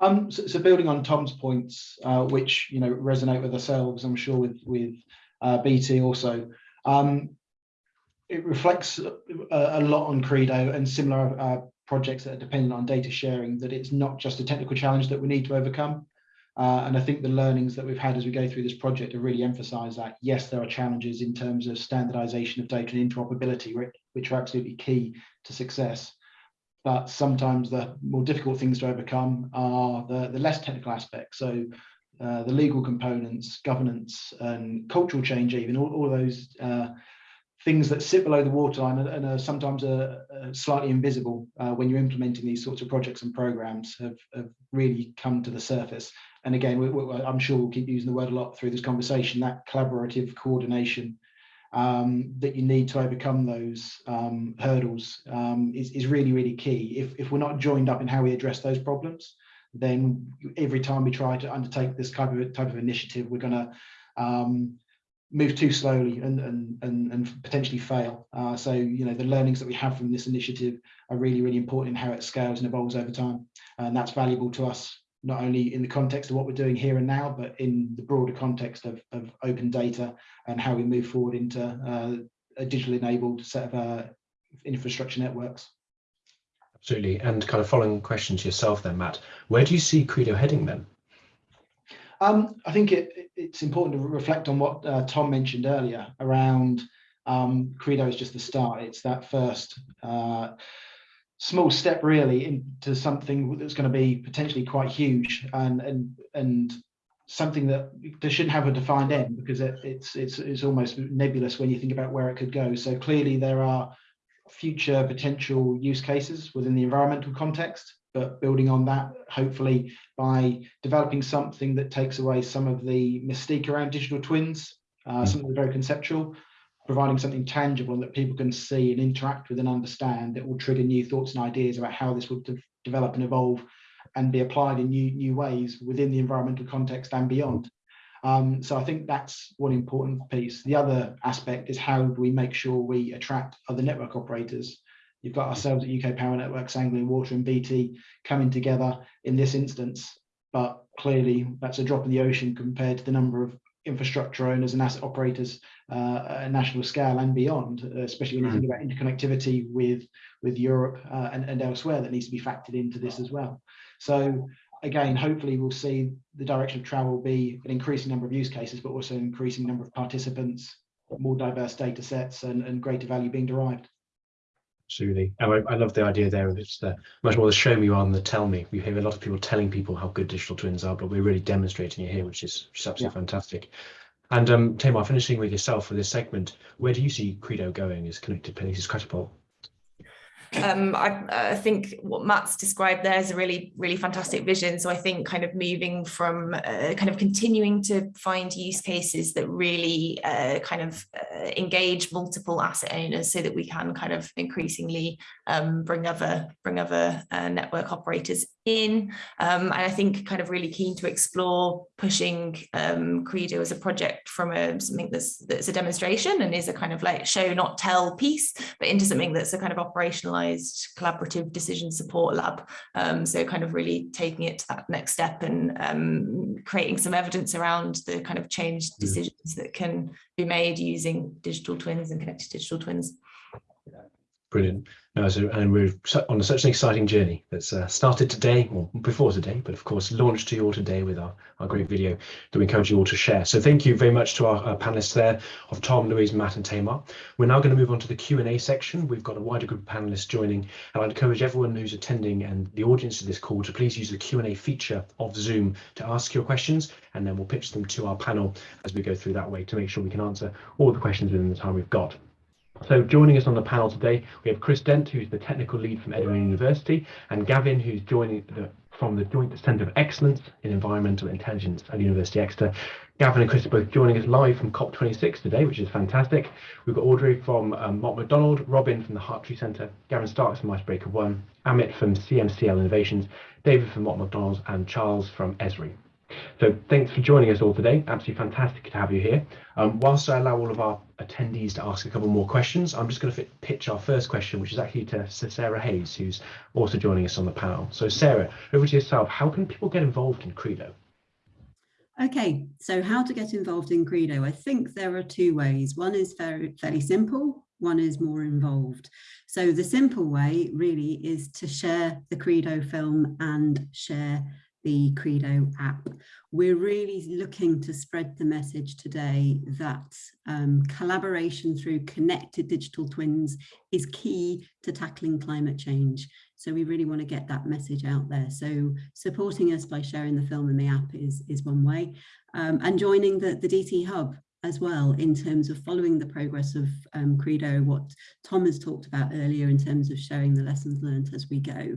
Um, so, so, building on Tom's points, uh, which you know resonate with ourselves, I'm sure with with uh, BT also. Um, it reflects a, a, lot on Credo and similar uh, projects that are dependent on data sharing. That it's not just a technical challenge that we need to overcome. Uh, and I think the learnings that we've had as we go through this project have really emphasised that yes, there are challenges in terms of standardisation of data and interoperability, which are absolutely key to success but sometimes the more difficult things to overcome are the, the less technical aspects. So uh, the legal components, governance, and cultural change, even all, all those uh, things that sit below the waterline and, and are sometimes uh, uh, slightly invisible uh, when you're implementing these sorts of projects and programs have, have really come to the surface. And again, we, we, I'm sure we'll keep using the word a lot through this conversation, that collaborative coordination um, that you need to overcome those um, hurdles um, is, is really, really key. If, if we're not joined up in how we address those problems, then every time we try to undertake this type of type of initiative, we're going to um, move too slowly and, and, and, and potentially fail. Uh, so, you know, the learnings that we have from this initiative are really, really important in how it scales and evolves over time. And that's valuable to us not only in the context of what we're doing here and now, but in the broader context of, of open data and how we move forward into uh, a digitally enabled set of uh, infrastructure networks. Absolutely. And kind of following questions yourself then, Matt, where do you see Credo heading then? Um, I think it, it's important to reflect on what uh, Tom mentioned earlier around um, Credo is just the start. It's that first uh, small step really into something that's going to be potentially quite huge and and and something that they shouldn't have a defined end because it, it's it's it's almost nebulous when you think about where it could go so clearly there are future potential use cases within the environmental context but building on that hopefully by developing something that takes away some of the mystique around digital twins uh, mm. something very conceptual providing something tangible that people can see and interact with and understand that will trigger new thoughts and ideas about how this would de develop and evolve and be applied in new new ways within the environmental context and beyond. Um, so I think that's one important piece. The other aspect is how do we make sure we attract other network operators. You've got ourselves at UK Power Networks, Anglian Water and BT coming together in this instance, but clearly that's a drop in the ocean compared to the number of infrastructure owners and asset operators uh, at national scale and beyond, especially when you think mm. about interconnectivity with with Europe uh, and, and elsewhere that needs to be factored into this as well. So again, hopefully we'll see the direction of travel be an increasing number of use cases, but also an increasing number of participants, more diverse data sets and, and greater value being derived. Absolutely. I, I love the idea there. of It's the, much more the show me rather than the tell me. We hear a lot of people telling people how good digital twins are, but we're really demonstrating it here, which is, which is absolutely yeah. fantastic. And um, Tamar, finishing with yourself for this segment, where do you see Credo going as Connected Places Catapult? Um, I, I, think what Matt's described there is a really, really fantastic vision. So I think kind of moving from uh, kind of continuing to find use cases that really uh, kind of uh, engage multiple asset owners so that we can kind of increasingly um, bring other bring other uh, network operators in. Um, and I think kind of really keen to explore pushing um, Credo as a project from a, something that's that's a demonstration and is a kind of like show not tell piece, but into something that's a kind of operationalized collaborative decision support lab. Um, so kind of really taking it to that next step and um, creating some evidence around the kind of change decisions that can be made using digital twins and connected digital twins. Brilliant. So, and we're on such an exciting journey that's uh, started today, or before today, but of course launched to you all today with our, our great video that we encourage you all to share. So thank you very much to our, our panelists there of Tom, Louise, Matt and Tamar. We're now going to move on to the Q&A section. We've got a wider group of panelists joining and I'd encourage everyone who's attending and the audience of this call to please use the Q&A feature of Zoom to ask your questions and then we'll pitch them to our panel as we go through that way to make sure we can answer all the questions within the time we've got. So joining us on the panel today, we have Chris Dent, who's the technical lead from Edinburgh University, and Gavin, who's joining the, from the Joint Centre of Excellence in Environmental Intelligence at University Exeter. Gavin and Chris are both joining us live from COP26 today, which is fantastic. We've got Audrey from um, Mott MacDonald, Robin from the Hartree Centre, Gavin Starks from Icebreaker One, Amit from CMCL Innovations, David from Mott MacDonald, and Charles from Esri. So thanks for joining us all today. Absolutely fantastic to have you here. Um, whilst I allow all of our attendees to ask a couple more questions, I'm just going to pitch our first question, which is actually to Sarah Hayes, who's also joining us on the panel. So Sarah, over to yourself. How can people get involved in Credo? Okay, so how to get involved in Credo? I think there are two ways. One is very, fairly simple, one is more involved. So the simple way really is to share the Credo film and share the Credo app. We're really looking to spread the message today that um, collaboration through connected digital twins is key to tackling climate change. So we really want to get that message out there. So supporting us by sharing the film and the app is, is one way. Um, and joining the, the DT Hub as well in terms of following the progress of um, Credo, what Tom has talked about earlier in terms of sharing the lessons learned as we go.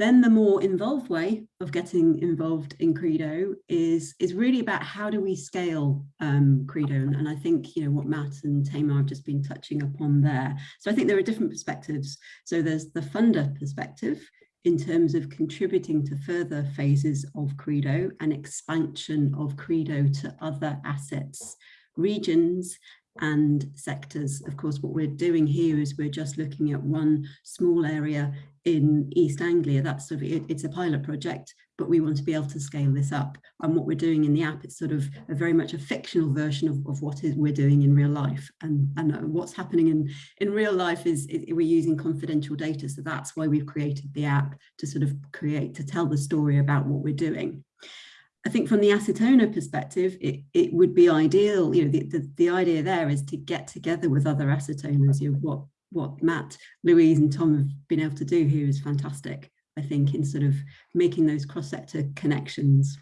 Then the more involved way of getting involved in Credo is, is really about how do we scale um, Credo? And, and, I think, you know, what Matt and Tamar have just been touching upon there. So I think there are different perspectives. So there's the funder perspective in terms of contributing to further phases of Credo and expansion of Credo to other assets, regions and sectors. Of course, what we're doing here is we're just looking at one small area in East Anglia. That's sort of, it, it's a pilot project, but we want to be able to scale this up. And what we're doing in the app, it's sort of a very much a fictional version of, of what is we're doing in real life. And, and uh, what's happening in, in real life is, is we're using confidential data. So that's why we've created the app to sort of create, to tell the story about what we're doing. I think from the asset owner perspective, it, it would be ideal, you know, the, the, the idea there is to get together with other asset owners, you know, what, what Matt, Louise and Tom have been able to do here is fantastic, I think, in sort of making those cross-sector connections.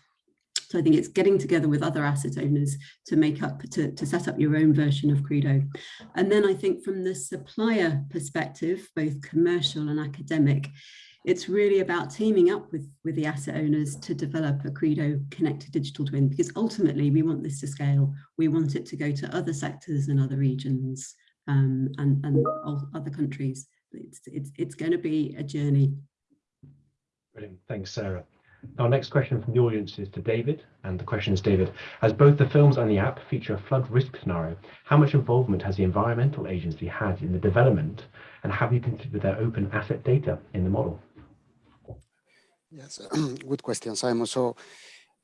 So I think it's getting together with other asset owners to make up, to, to set up your own version of Credo. And then I think from the supplier perspective, both commercial and academic, it's really about teaming up with, with the asset owners to develop a Credo connected digital twin, because ultimately we want this to scale. We want it to go to other sectors and other regions um, and, and other countries. It's, it's, it's going to be a journey. Brilliant. Thanks, Sarah. Our next question from the audience is to David, and the question is, David, as both the films and the app feature a flood risk scenario, how much involvement has the Environmental Agency had in the development, and have you considered their open asset data in the model? Yes, good question, Simon. So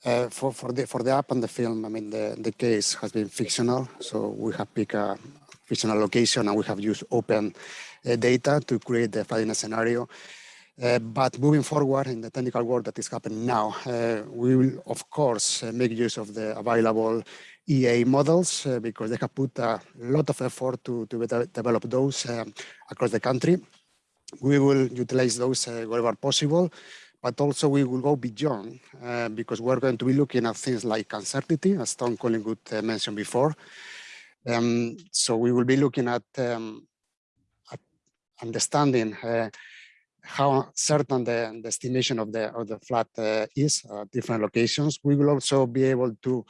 uh, for, for, the, for the app and the film, I mean, the, the case has been fictional. So we have picked a fictional location and we have used open uh, data to create the flooding scenario. Uh, but moving forward in the technical work that is happening now, uh, we will, of course, uh, make use of the available EA models uh, because they have put a lot of effort to, to develop those across the country. We will utilize those wherever possible but also we will go beyond uh, because we're going to be looking at things like uncertainty, as Tom Collingwood uh, mentioned before. Um, so we will be looking at, um, at understanding uh, how certain the, the, estimation of the of the flood uh, is at different locations. We will also be able to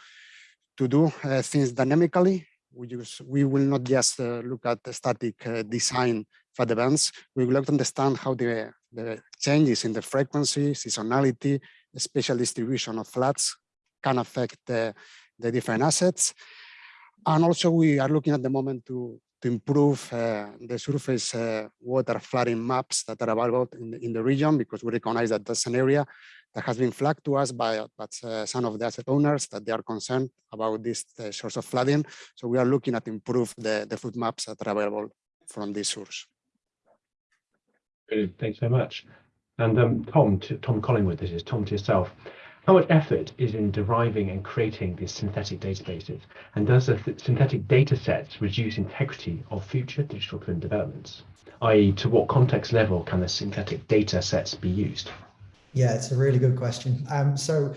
to do uh, things dynamically we use we will not just uh, look at the static design the events. We would like to understand how the, the changes in the frequency, seasonality, spatial distribution of floods can affect the, the different assets. And also we are looking at the moment to, to improve uh, the surface uh, water flooding maps that are available in the, in the region because we recognize that that's an area that has been flagged to us by, by uh, some of the asset owners that they are concerned about this uh, source of flooding. So we are looking at improve the, the flood maps that are available from this source. Brilliant. Thanks very much. And um, Tom, to, Tom Collingwood, this is Tom to yourself. How much effort is in deriving and creating these synthetic databases? And does the th synthetic data sets reduce integrity of future digital twin developments? i.e. to what context level can the synthetic data sets be used? Yeah, it's a really good question. Um, so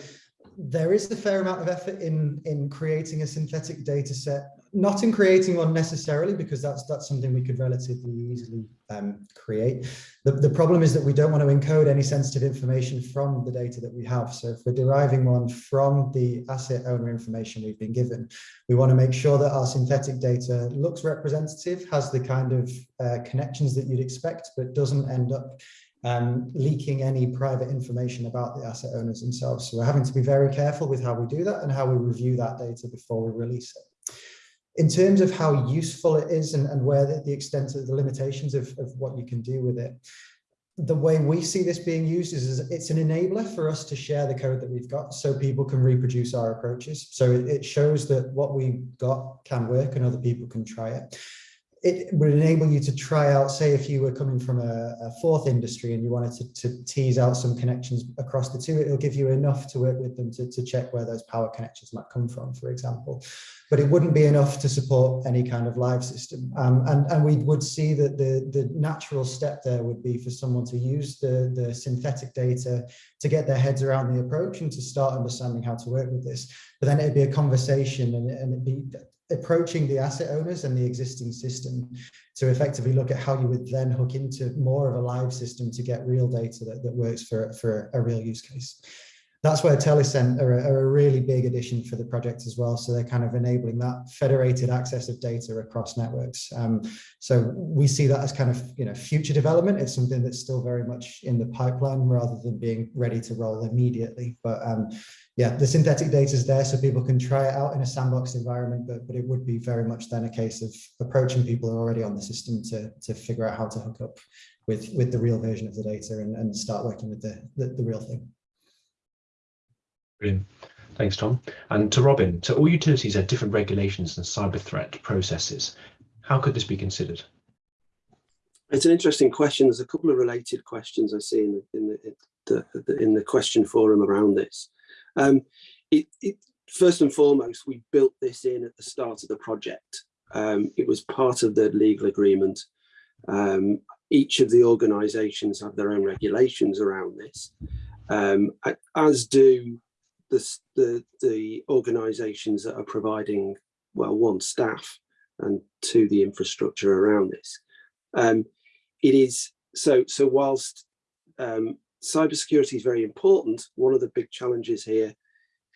there is a fair amount of effort in in creating a synthetic data set not in creating one necessarily because that's that's something we could relatively easily um, create the, the problem is that we don't want to encode any sensitive information from the data that we have so if we're deriving one from the asset owner information we've been given we want to make sure that our synthetic data looks representative has the kind of uh, connections that you'd expect but doesn't end up um, leaking any private information about the asset owners themselves. So we're having to be very careful with how we do that and how we review that data before we release it. In terms of how useful it is and, and where the, the extent of the limitations of, of what you can do with it, the way we see this being used is, is, it's an enabler for us to share the code that we've got so people can reproduce our approaches. So it, it shows that what we got can work and other people can try it it would enable you to try out, say if you were coming from a, a fourth industry and you wanted to, to, tease out some connections across the two, it'll give you enough to work with them to, to check where those power connections might come from, for example. But it wouldn't be enough to support any kind of live system. Um, and, and we would see that the, the natural step there would be for someone to use the, the synthetic data to get their heads around the approach and to start understanding how to work with this. But then it'd be a conversation and, and it'd be approaching the asset owners and the existing system to effectively look at how you would then hook into more of a live system to get real data that, that works for, for a real use case. That's where Telicent are a, are a really big addition for the project as well. So they're kind of enabling that federated access of data across networks. Um, so we see that as kind of you know future development. It's something that's still very much in the pipeline rather than being ready to roll immediately. But um, yeah, the synthetic data is there so people can try it out in a sandbox environment, but, but it would be very much then a case of approaching people who are already on the system to, to figure out how to hook up with, with the real version of the data and, and start working with the, the, the real thing. Brilliant. Thanks, Tom. And to Robin, so all utilities have different regulations and cyber threat processes. How could this be considered? It's an interesting question. There's a couple of related questions I see in the, in the, the in the question forum around this. Um, it, it, first and foremost, we built this in at the start of the project. Um, it was part of the legal agreement. Um, each of the organisations have their own regulations around this, um, as do the, the, the organisations that are providing, well, one, staff, and two, the infrastructure around this. Um, it is, so, so whilst um, cybersecurity is very important. One of the big challenges here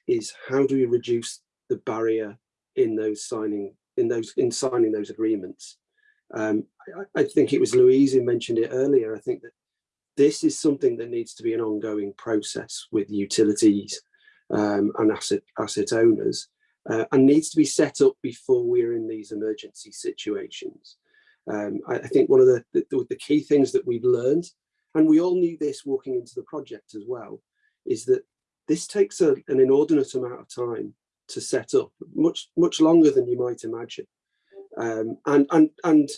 is how do we reduce the barrier in those signing in those in signing those agreements. Um, I, I, think it was Louise who mentioned it earlier. I think that this is something that needs to be an ongoing process with utilities um, and asset asset owners uh, and needs to be set up before we're in these emergency situations. Um, I, I, think one of the, the, the key things that we've learned and we all knew this walking into the project as well, is that this takes a, an inordinate amount of time to set up, much much longer than you might imagine. Um, and and and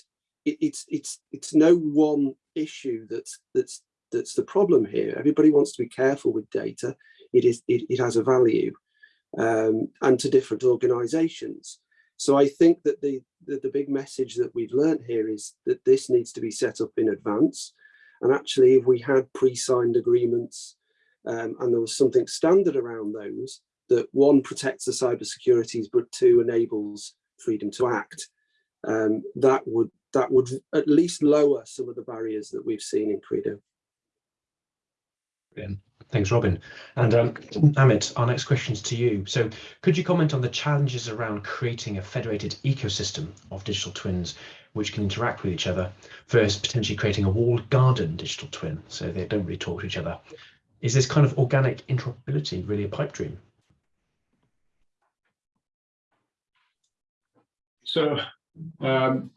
it, it's it's it's no one issue that's that's that's the problem here. Everybody wants to be careful with data. It is it, it has a value, um, and to different organisations. So I think that the, the the big message that we've learned here is that this needs to be set up in advance. And actually, if we had pre-signed agreements um, and there was something standard around those, that one protects the cyber securities, but two enables freedom to act, um, that would that would at least lower some of the barriers that we've seen in Credo. Brilliant. Thanks, Robin. And um, Amit, our next question is to you. So could you comment on the challenges around creating a federated ecosystem of digital twins which can interact with each other versus potentially creating a walled garden digital twin so they don't really talk to each other? Is this kind of organic interoperability really a pipe dream? So um,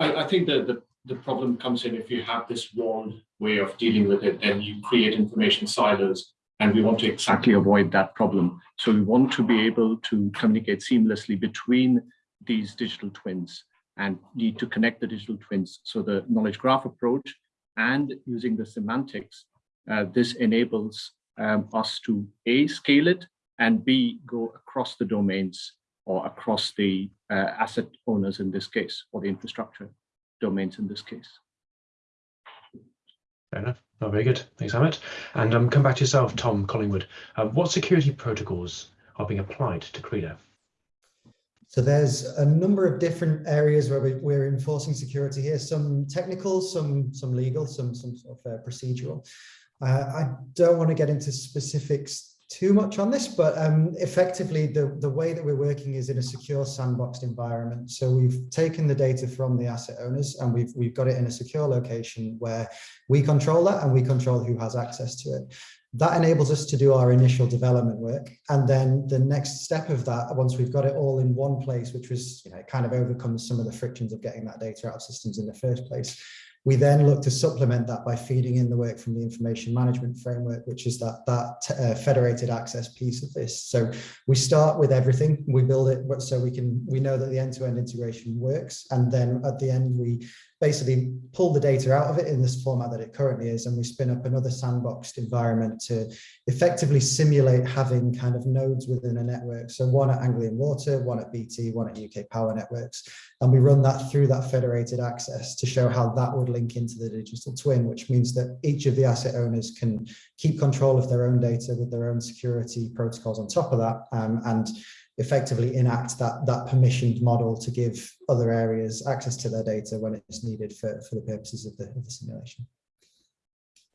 I, I, think that the, the problem comes in if you have this one way of dealing with it, then you create information silos and we want to exactly avoid that problem. So we want to be able to communicate seamlessly between these digital twins and need to connect the digital twins. So the knowledge graph approach and using the semantics, uh, this enables um, us to A, scale it, and B, go across the domains or across the uh, asset owners in this case, or the infrastructure domains in this case. Fair enough. Oh, very good. Thanks, Amit. And um, come back to yourself, Tom Collingwood. Uh, what security protocols are being applied to Credo? So there's a number of different areas where we, we're enforcing security here, some technical, some some legal, some some sort of uh, procedural. Uh, I don't want to get into specifics too much on this, but um, effectively the, the way that we're working is in a secure sandboxed environment. So we've taken the data from the asset owners and we've, we've got it in a secure location where we control that and we control who has access to it. That enables us to do our initial development work. And then the next step of that, once we've got it all in one place, which was, you know, kind of overcomes some of the frictions of getting that data out of systems in the first place, we then look to supplement that by feeding in the work from the information management framework, which is that, that uh, federated access piece of this. So we start with everything, we build it so we can, we know that the end-to-end -end integration works. And then at the end, we basically pull the data out of it in this format that it currently is, and we spin up another sandboxed environment to effectively simulate having kind of nodes within a network. So one at Anglian Water, one at BT, one at UK Power Networks. And we run that through that federated access to show how that would link into the digital twin, which means that each of the asset owners can keep control of their own data with their own security protocols on top of that. Um, and effectively enact that, that permissioned model to give other areas access to their data when it's needed for, for the purposes of the, of the simulation.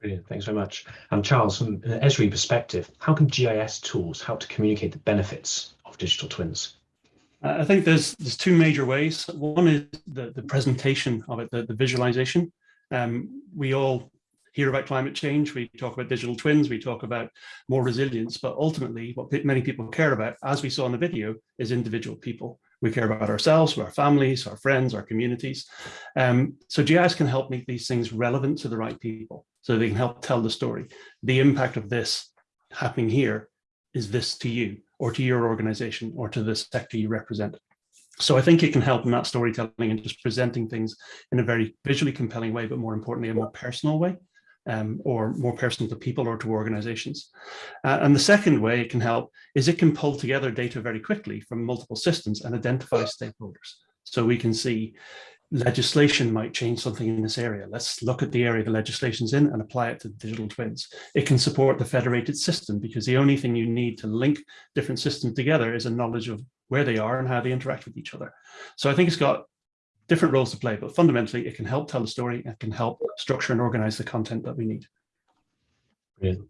Brilliant, thanks very much. Um, Charles, from an Esri perspective, how can GIS tools help to communicate the benefits of digital twins? I think there's there's two major ways. One is the, the presentation of it, the, the visualization. Um, we all hear about climate change, we talk about digital twins, we talk about more resilience, but ultimately what many people care about, as we saw in the video, is individual people. We care about ourselves, our families, our friends, our communities. Um, so GIS can help make these things relevant to the right people, so they can help tell the story. The impact of this happening here is this to you, or to your organization, or to the sector you represent. So I think it can help in that storytelling and just presenting things in a very visually compelling way, but more importantly, a more personal way um, or more personal to people or to organizations. Uh, and the second way it can help is it can pull together data very quickly from multiple systems and identify stakeholders. So we can see legislation might change something in this area. Let's look at the area the legislation's in and apply it to digital twins. It can support the federated system because the only thing you need to link different systems together is a knowledge of where they are and how they interact with each other. So I think it's got different roles to play, but fundamentally it can help tell the story, it can help structure and organize the content that we need. Brilliant.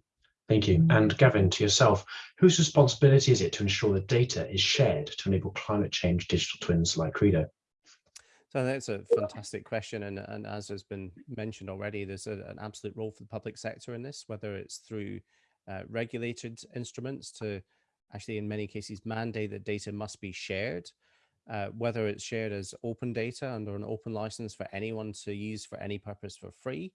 Thank you. And Gavin, to yourself, whose responsibility is it to ensure the data is shared to enable climate change digital twins like Credo? So that's a fantastic question. And, and as has been mentioned already, there's a, an absolute role for the public sector in this, whether it's through uh, regulated instruments to actually, in many cases, mandate that data must be shared uh, whether it's shared as open data under an open license for anyone to use for any purpose for free.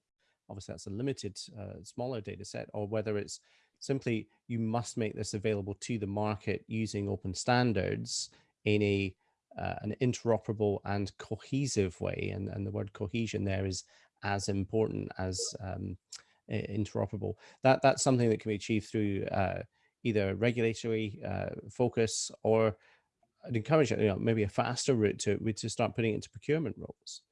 Obviously, that's a limited, uh, smaller data set, or whether it's simply you must make this available to the market using open standards in a uh, an interoperable and cohesive way. And, and the word cohesion there is as important as um, interoperable. That That's something that can be achieved through uh, either regulatory uh, focus or I'd encourage you know maybe a faster route to to start putting into procurement roles,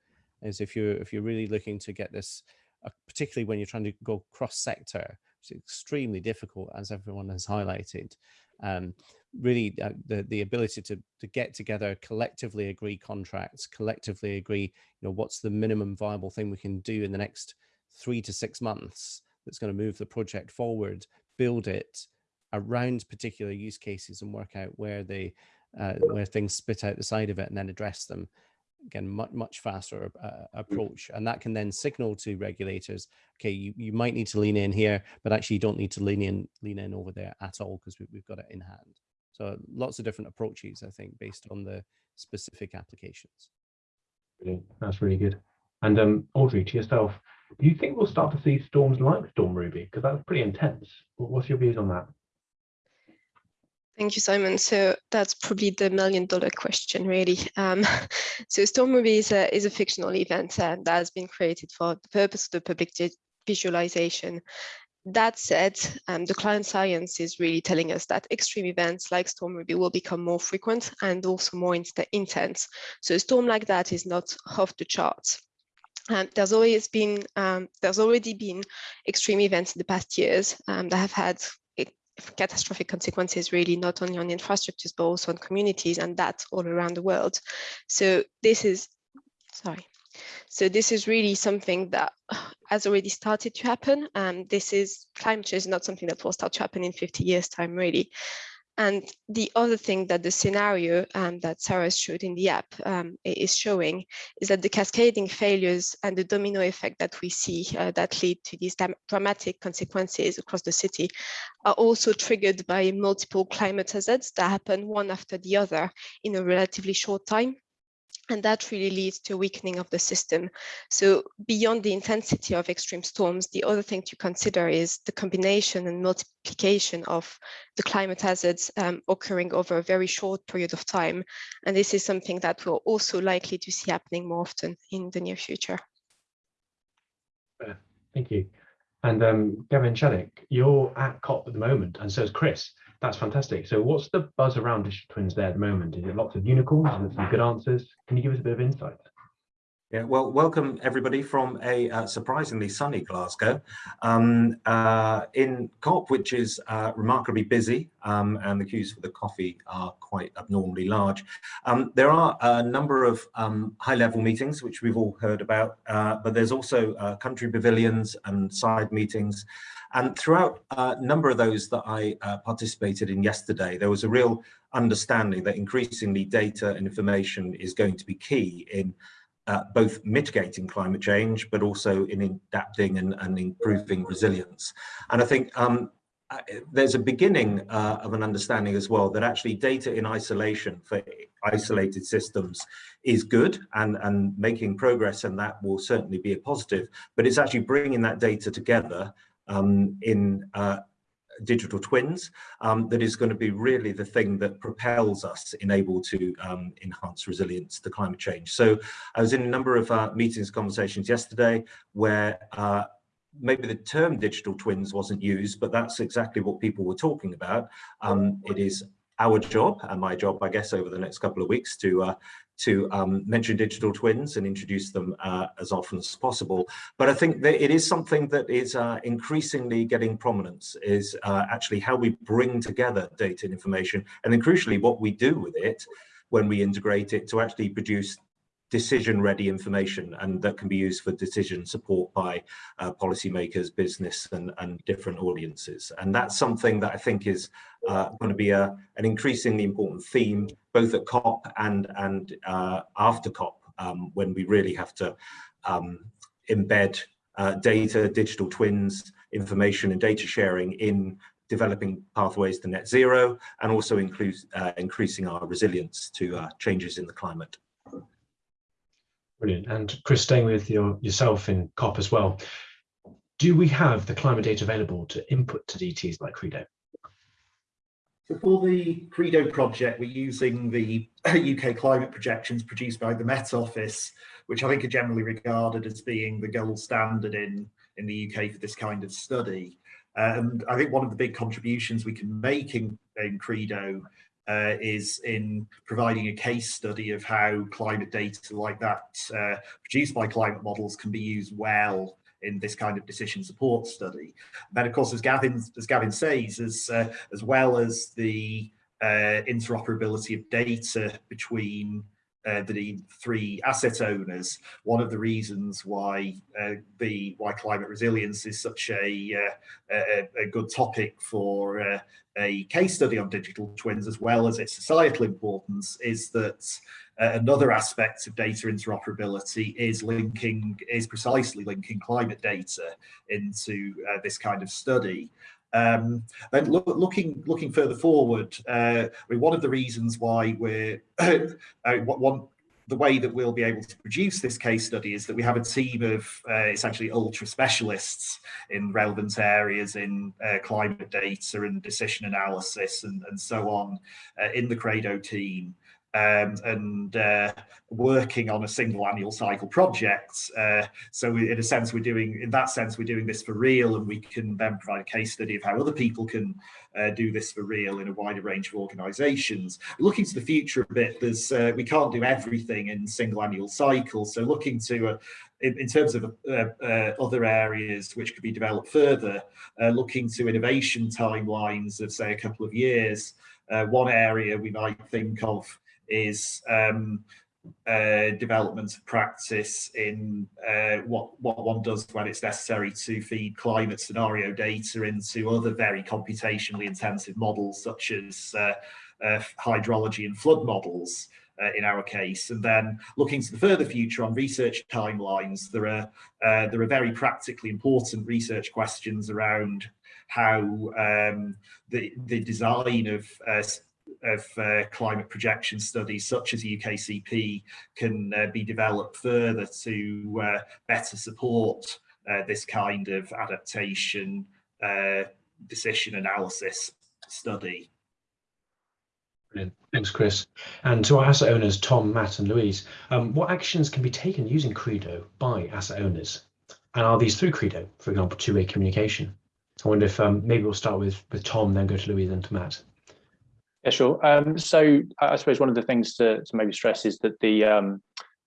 is if you're if you're really looking to get this, uh, particularly when you're trying to go cross sector, it's extremely difficult as everyone has highlighted. Um, really, uh, the the ability to to get together, collectively agree contracts, collectively agree, you know, what's the minimum viable thing we can do in the next three to six months that's going to move the project forward, build it around particular use cases and work out where they uh, where things spit out the side of it and then address them again much much faster uh, approach and that can then signal to regulators okay you, you might need to lean in here but actually you don't need to lean in lean in over there at all because we, we've got it in hand so lots of different approaches i think based on the specific applications Brilliant. That's really good. And um, Audrey, to yourself, do you think we'll start to see storms like Storm Ruby? Because that's pretty intense. What's your views on that? Thank you, Simon. So that's probably the million dollar question, really. Um, so Storm Ruby is a, is a fictional event uh, that has been created for the purpose of the public visualization. That said, um, the client science is really telling us that extreme events like Storm Ruby will become more frequent and also more intense. So a storm like that is not off the charts. Um, there's always been um, there's already been extreme events in the past years um, that have had catastrophic consequences really not only on infrastructures but also on communities and that's all around the world. So this is sorry. So this is really something that has already started to happen. And this is climate change is not something that will start to happen in 50 years time really and the other thing that the scenario um, that Sarah showed in the app um, is showing is that the cascading failures and the domino effect that we see uh, that lead to these dramatic consequences across the city are also triggered by multiple climate hazards that happen one after the other in a relatively short time. And that really leads to a weakening of the system. So beyond the intensity of extreme storms, the other thing to consider is the combination and multiplication of the climate hazards um, occurring over a very short period of time. And this is something that we're also likely to see happening more often in the near future. Thank you. And um, Gavin Shaddick, you're at COP at the moment, and so is Chris. That's fantastic. So what's the buzz around digital twins there at the moment? Is it lots of unicorns? and some good answers? Can you give us a bit of insight? Yeah, well, welcome everybody from a uh, surprisingly sunny Glasgow um, uh, in COP, which is uh, remarkably busy, um, and the queues for the coffee are quite abnormally large. Um, there are a number of um, high-level meetings, which we've all heard about, uh, but there's also uh, country pavilions and side meetings. And throughout a number of those that I uh, participated in yesterday, there was a real understanding that increasingly data and information is going to be key in uh, both mitigating climate change, but also in adapting and, and improving resilience. And I think um, uh, there's a beginning uh, of an understanding as well that actually data in isolation for isolated systems is good and, and making progress and that will certainly be a positive, but it's actually bringing that data together um, in uh, digital twins um, that is going to be really the thing that propels us in able to um, enhance resilience to climate change. So I was in a number of uh, meetings, conversations yesterday where uh, maybe the term digital twins wasn't used, but that's exactly what people were talking about. Um, it is our job and my job, I guess, over the next couple of weeks to uh, to um, mention digital twins and introduce them uh, as often as possible. But I think that it is something that is uh, increasingly getting prominence is uh, actually how we bring together data and information and then crucially what we do with it when we integrate it to actually produce decision ready information and that can be used for decision support by uh, policymakers, business and, and different audiences. And that's something that I think is uh, going to be a, an increasingly important theme, both at COP and, and uh, after COP, um, when we really have to um, embed uh, data, digital twins, information and data sharing in developing pathways to net zero and also include, uh, increasing our resilience to uh, changes in the climate. Brilliant. And Chris, staying with your, yourself in COP as well, do we have the climate data available to input to DTs like Credo? So for the Credo project, we're using the UK climate projections produced by the Met Office, which I think are generally regarded as being the gold standard in, in the UK for this kind of study. And I think one of the big contributions we can make in, in Credo uh, is in providing a case study of how climate data like that uh, produced by climate models can be used well in this kind of decision support study. And then, of course, as Gavin as Gavin says, as uh, as well as the uh, interoperability of data between uh, the three asset owners. One of the reasons why uh, the why climate resilience is such a uh, a, a, good topic for uh, a case study on digital twins, as well as its societal importance, is that uh, another aspect of data interoperability is linking is precisely linking climate data into uh, this kind of study. Um, look, looking looking further forward, uh, I mean, one of the reasons why we're uh, one the way that we'll be able to produce this case study is that we have a team of uh, essentially ultra specialists in relevant areas in uh, climate data and decision analysis and, and so on uh, in the Credo team um, and uh, working on a single annual cycle project. Uh, so in a sense, we're doing, in that sense, we're doing this for real and we can then provide a case study of how other people can uh, do this for real in a wider range of organisations. Looking to the future a bit, there's uh, we can't do everything in single annual cycles. So looking to uh, in, in, terms of uh, uh, other areas which could be developed further, uh, looking to innovation timelines of say a couple of years. one area we might think of is um, uh, development of practice in uh, what what one does when it's necessary to feed climate scenario data into other very computationally intensive models such as uh, uh hydrology and flood models uh, in our case. And then looking to the further future on research timelines there are uh, there are very practically important research questions around how um, the the design of of uh, climate projection studies such as UKCP can uh, be developed further to uh, better support uh, this kind of adaptation uh, decision analysis study. Brilliant. Thanks, Chris. And to our asset owners, Tom, Matt and Louise, um, what actions can be taken using Credo by asset owners? And are these through Credo, for example, two-way communication? I wonder if um, maybe we'll start with, with Tom, then go to Louise and to Matt. Yeah, sure. Um, so I suppose one of the things to, to maybe stress is that the um,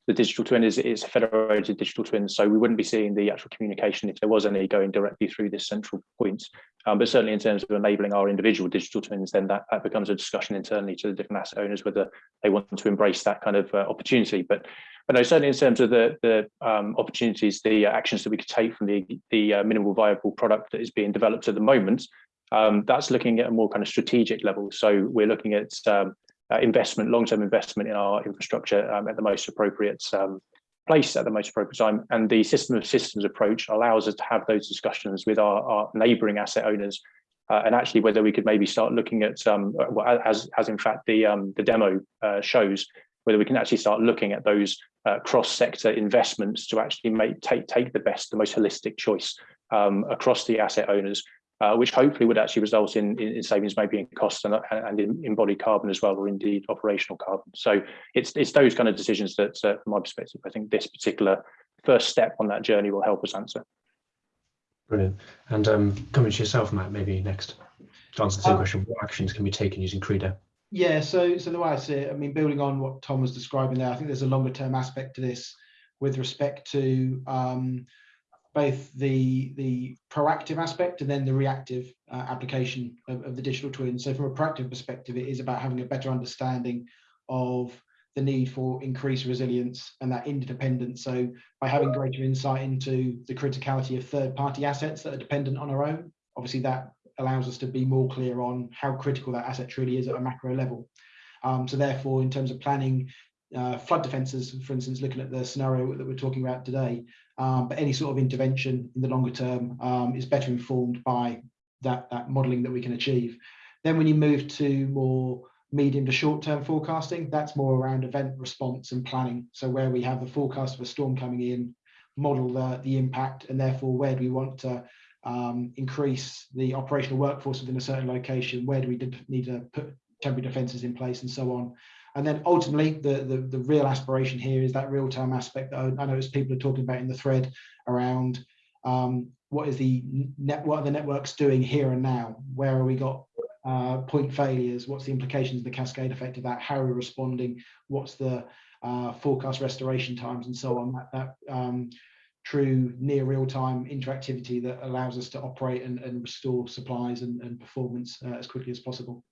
the digital twin is, is a federated digital twin, so we wouldn't be seeing the actual communication if there was any going directly through this central point. Um, but certainly in terms of enabling our individual digital twins, then that, that becomes a discussion internally to the different asset owners whether they want to embrace that kind of uh, opportunity. But but no, certainly in terms of the the um, opportunities, the actions that we could take from the the uh, minimal viable product that is being developed at the moment, um, that's looking at a more kind of strategic level. So we're looking at um, uh, investment, long-term investment in our infrastructure um, at the most appropriate um, place at the most appropriate time. And the system of systems approach allows us to have those discussions with our, our neighbouring asset owners uh, and actually whether we could maybe start looking at, um, as, as in fact the, um, the demo uh, shows, whether we can actually start looking at those uh, cross-sector investments to actually make take take the best, the most holistic choice across the asset owners uh, which hopefully would actually result in, in savings maybe in cost and, and in embodied carbon as well, or indeed operational carbon. So it's, it's those kind of decisions that, uh, from my perspective, I think this particular first step on that journey will help us answer. Brilliant. And um, coming to yourself, Matt, maybe next to answer the same um, question, what actions can be taken using Credo? Yeah, so so the way I see it, I mean, building on what Tom was describing there, I think there's a longer term aspect to this with respect to um, both the the proactive aspect and then the reactive uh, application of, of, the digital twin. So from a proactive perspective, it is about having a better understanding of the need for increased resilience and that interdependence. So by having greater insight into the criticality of third party assets that are dependent on our own, obviously that allows us to be more clear on how critical that asset truly is at a macro level. Um, so therefore, in terms of planning uh, flood defences, for instance, looking at the scenario that we're talking about today, um, but any sort of intervention in the longer term um, is better informed by that, that modelling that we can achieve. Then when you move to more medium to short term forecasting, that's more around event response and planning. So where we have the forecast of a storm coming in, model the, the impact, and therefore where do we want to um, increase the operational workforce within a certain location, where do we need to put temporary defences in place and so on. And then ultimately, the, the, the real aspiration here is that real-time aspect that I notice people are talking about in the thread around um, what is the net, what are the networks doing here and now? Where are we got uh, point failures? What's the implications of the cascade effect of that? How are we responding? What's the uh, forecast restoration times and so on? That, that um, true near real-time interactivity that allows us to operate and, and restore supplies and, and performance uh, as quickly as possible.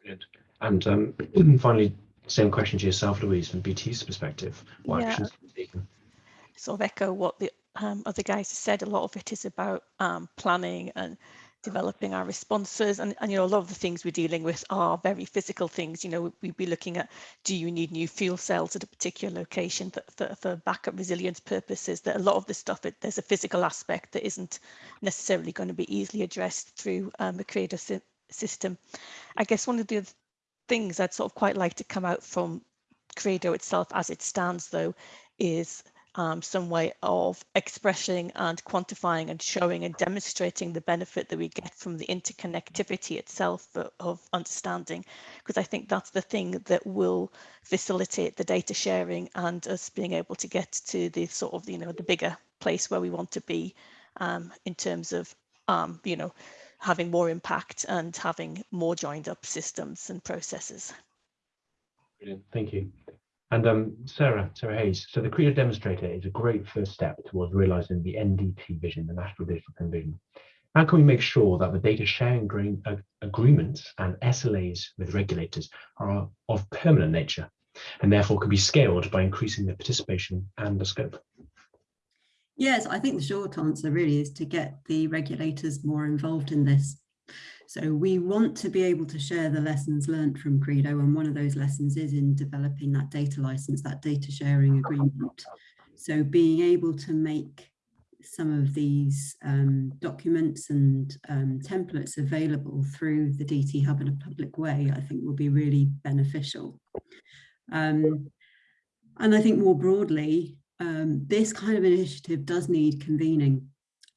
Brilliant. And um, finally, Same question to yourself, Louise, from BT's perspective. What Yeah. actions are you taking? sort of echo what the um, other guys have said. A lot of it is about um, planning and developing our responses. And, and, you know, a lot of the things we're dealing with are very physical things. You know, we'd be looking at, do you need new fuel cells at a particular location for, for, for backup resilience purposes? That a lot of the stuff, it, there's a physical aspect that isn't necessarily going to be easily addressed through um, a creator sy- system. I guess one of the other things I'd sort of quite like to come out from Credo itself as it stands, though, is um, some way of expressing and quantifying and showing and demonstrating the benefit that we get from the interconnectivity itself of, of understanding, because I think that's the thing that will facilitate the data sharing and us being able to get to the sort of, you know, the bigger place where we want to be um, in terms of, um, you know, having more impact and having more joined up systems and processes. Brilliant, thank you. And um, Sarah, Sarah Hayes, so the Credo demonstrator is a great first step towards realizing the NDT vision, the National Digital Twin Vision. How can we make sure that the data sharing uh, agreements and SLAs with regulators are of permanent nature and therefore can be scaled by increasing the participation and the scope? Yes, I think the short answer really is to get the regulators more involved in this. So we want to be able to share the lessons learned from Credo, and one of those lessons is in developing that data license, that data sharing agreement. So being able to make some of these um, documents and um, templates available through the DT Hub in a public way, I think will be really beneficial. Um, and I think more broadly, um, this kind of initiative does need convening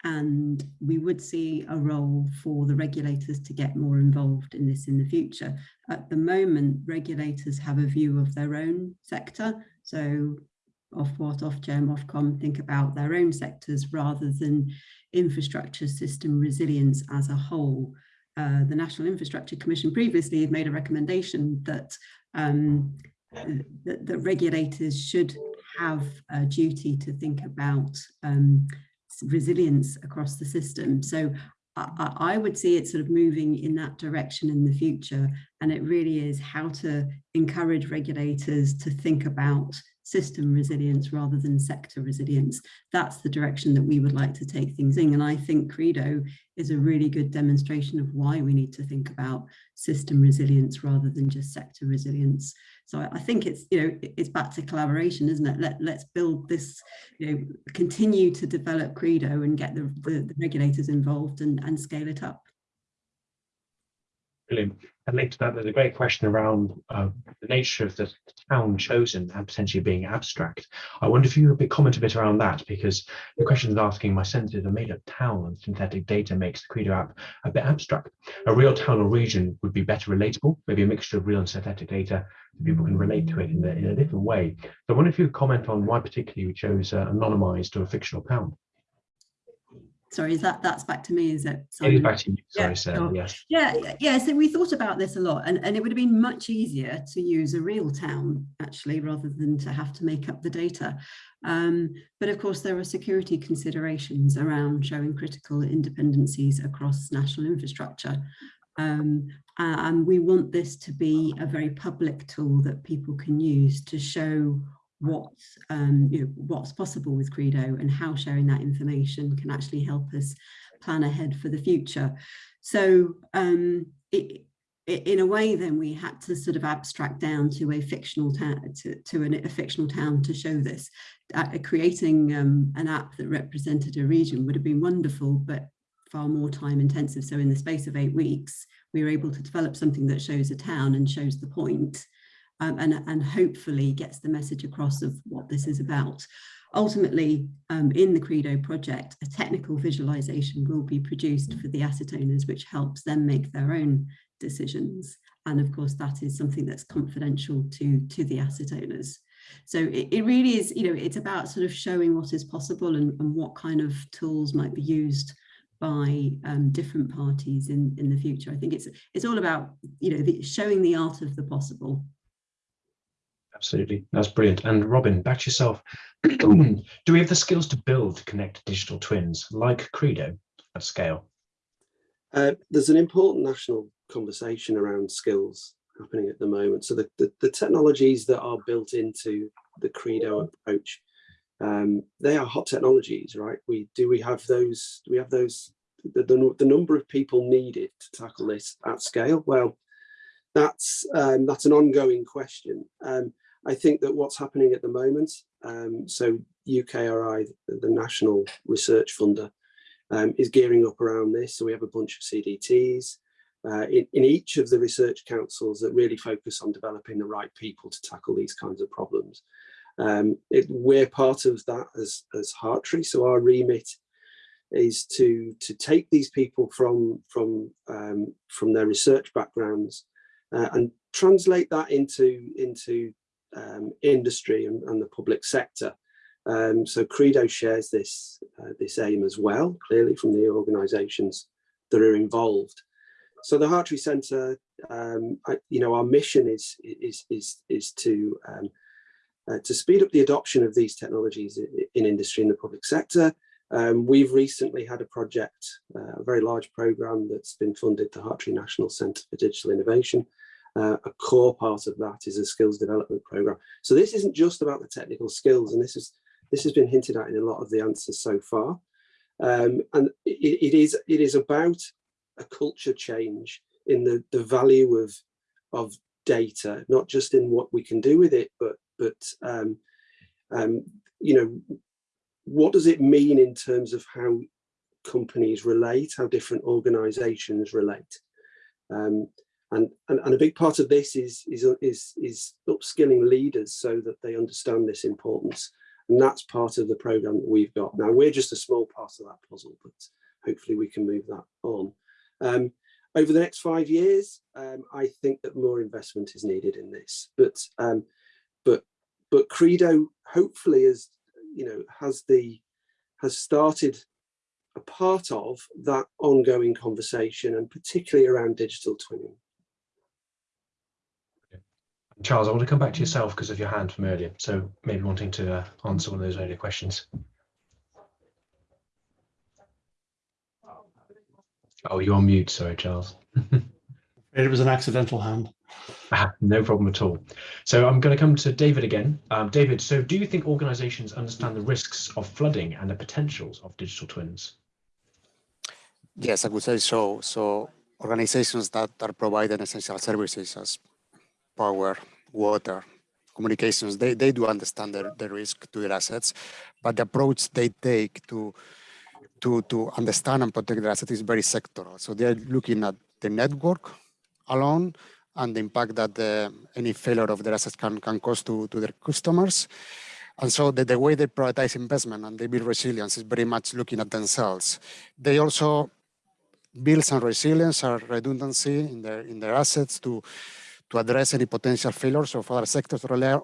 and we would see a role for the regulators to get more involved in this in the future. At the moment, regulators have a view of their own sector. So off what, Ofwat, Ofgem, Ofcom think about their own sectors rather than infrastructure system resilience as a whole. Uh, the National Infrastructure Commission previously had made a recommendation that, um, regulators should have a duty to think about um, resilience across the system. So I, I, would see it sort of moving in that direction in the future. And it really is how to encourage regulators to think about system resilience rather than sector resilience. That's the direction that we would like to take things in. And I think Credo is a really good demonstration of why we need to think about system resilience rather than just sector resilience. So I think it's, you know, it's back to collaboration, isn't it? Let, let's build this, you know, continue to develop Credo and get the, the, the regulators involved and, and scale it up. Brilliant. And linked to that, there's a great question around uh, the nature of the town chosen and potentially being abstract. I wonder if you could comment a bit around that, because the question is asking, my sense is a made-up town and synthetic data makes the Credo app a bit abstract. A real town or region would be better relatable, maybe a mixture of real and synthetic data, so people can relate to it in, the, in a different way. So I wonder if you could comment on why particularly you chose uh, anonymized or a fictional town. Sorry, is that that's back to me? Is it? It is back to you. Sorry, yeah, sure. Yes. Yeah, yeah. So we thought about this a lot, and, and it would have been much easier to use a real town actually, rather than to have to make up the data. Um, but of course, there are security considerations around showing critical independencies across national infrastructure. Um, and we want this to be a very public tool that people can use to show what um, you know, what's possible with Credo and how sharing that information can actually help us plan ahead for the future. So um, it, it, in a way, then we had to sort of abstract down to a fictional town to, to an, a fictional town to show this. Uh, creating um, an app that represented a region would have been wonderful, but far more time intensive. So in the space of eight weeks, we were able to develop something that shows a town and shows the point um, and, and hopefully gets the message across of what this is about. Ultimately, um, in the Credo project, a technical visualization will be produced for the asset owners, which helps them make their own decisions. And of course, that is something that's confidential to, to the asset owners. So it, it really is, you know, it's about sort of showing what is possible and, and what kind of tools might be used by um, different parties in, in the future. I think it's it's all about, you know, the, showing the art of the possible. Absolutely, that's brilliant. And Robin, back to yourself. Do we have the skills to build connect digital twins like Credo at scale? Uh, there's an important national conversation around skills happening at the moment. So the, the, the technologies that are built into the Credo approach, um, they are hot technologies, right? We do we have those? We have those? The, the, the number of people needed to tackle this at scale? Well, that's um, that's an ongoing question. Um, I think that what's happening at the moment, um, so UKRI, the national research funder, um, is gearing up around this. So we have a bunch of CDTs uh, in, in each of the research councils that really focus on developing the right people to tackle these kinds of problems. Um, it, we're part of that as, as Hartree, so our remit is to to take these people from from um, from their research backgrounds uh, and translate that into into um, industry and, and, the public sector. Um, so Credo shares this uh, this aim as well, clearly from the organisations that are involved. So the Hartree Centre, um, I, you know, our mission is is is is to um, uh, to speed up the adoption of these technologies in, in industry and the public sector. Um, we've recently had a project, uh, a very large program that's been funded, the Hartree National Centre for Digital Innovation, uh, a core part of that is a skills development program. So this isn't just about the technical skills, and this is this has been hinted at in a lot of the answers so far. Um, and it, it is it is about a culture change in the the value of of data, not just in what we can do with it, but but um, um, you know what does it mean in terms of how companies relate, how different organisations relate. Um, and, and, and a big part of this is, is, is, is upskilling leaders so that they understand this importance. And that's part of the program that we've got. Now, we're just a small part of that puzzle, but hopefully we can move that on. Um, over the next five years, um, I think that more investment is needed in this. But um, but but Credo hopefully has you know has the has started a part of that ongoing conversation and particularly around digital twinning. Charles, I want to come back to yourself because of your hand from earlier. So maybe wanting to uh, answer one of those earlier questions. Oh, you're on mute. Sorry, Charles. it was an accidental hand. Ah, no problem at all. So I'm going to come to David again. Um, David, so do you think organizations understand the risks of flooding and the potentials of digital twins? Yes, I would say so. So organizations that are providing essential services as power, water, communications, they, they do understand the, the risk to their assets, but the approach they take to, to, to understand and protect their assets is very sectoral. So they're looking at the network alone and the impact that the, any failure of their assets can, can cause to, to their customers. And so the, the way they prioritize investment and they build resilience is very much looking at themselves. They also build some resilience or redundancy in their in their assets to to address any potential failures of other sectors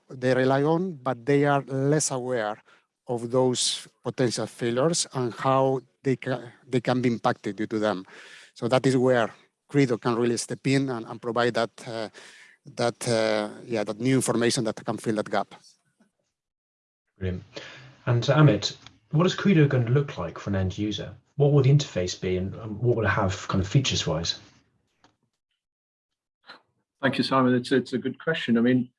they rely on, but they are less aware of those potential failures and how they can, they can be impacted due to them. So that is where Credo can really step in and, and provide that, uh, that, uh, yeah, that new information that can fill that gap. Brilliant. And Amit, what is Credo going to look like for an end user? What will the interface be and what will it have kind of features wise? Thank you, Simon. It's, it's a good question. I mean,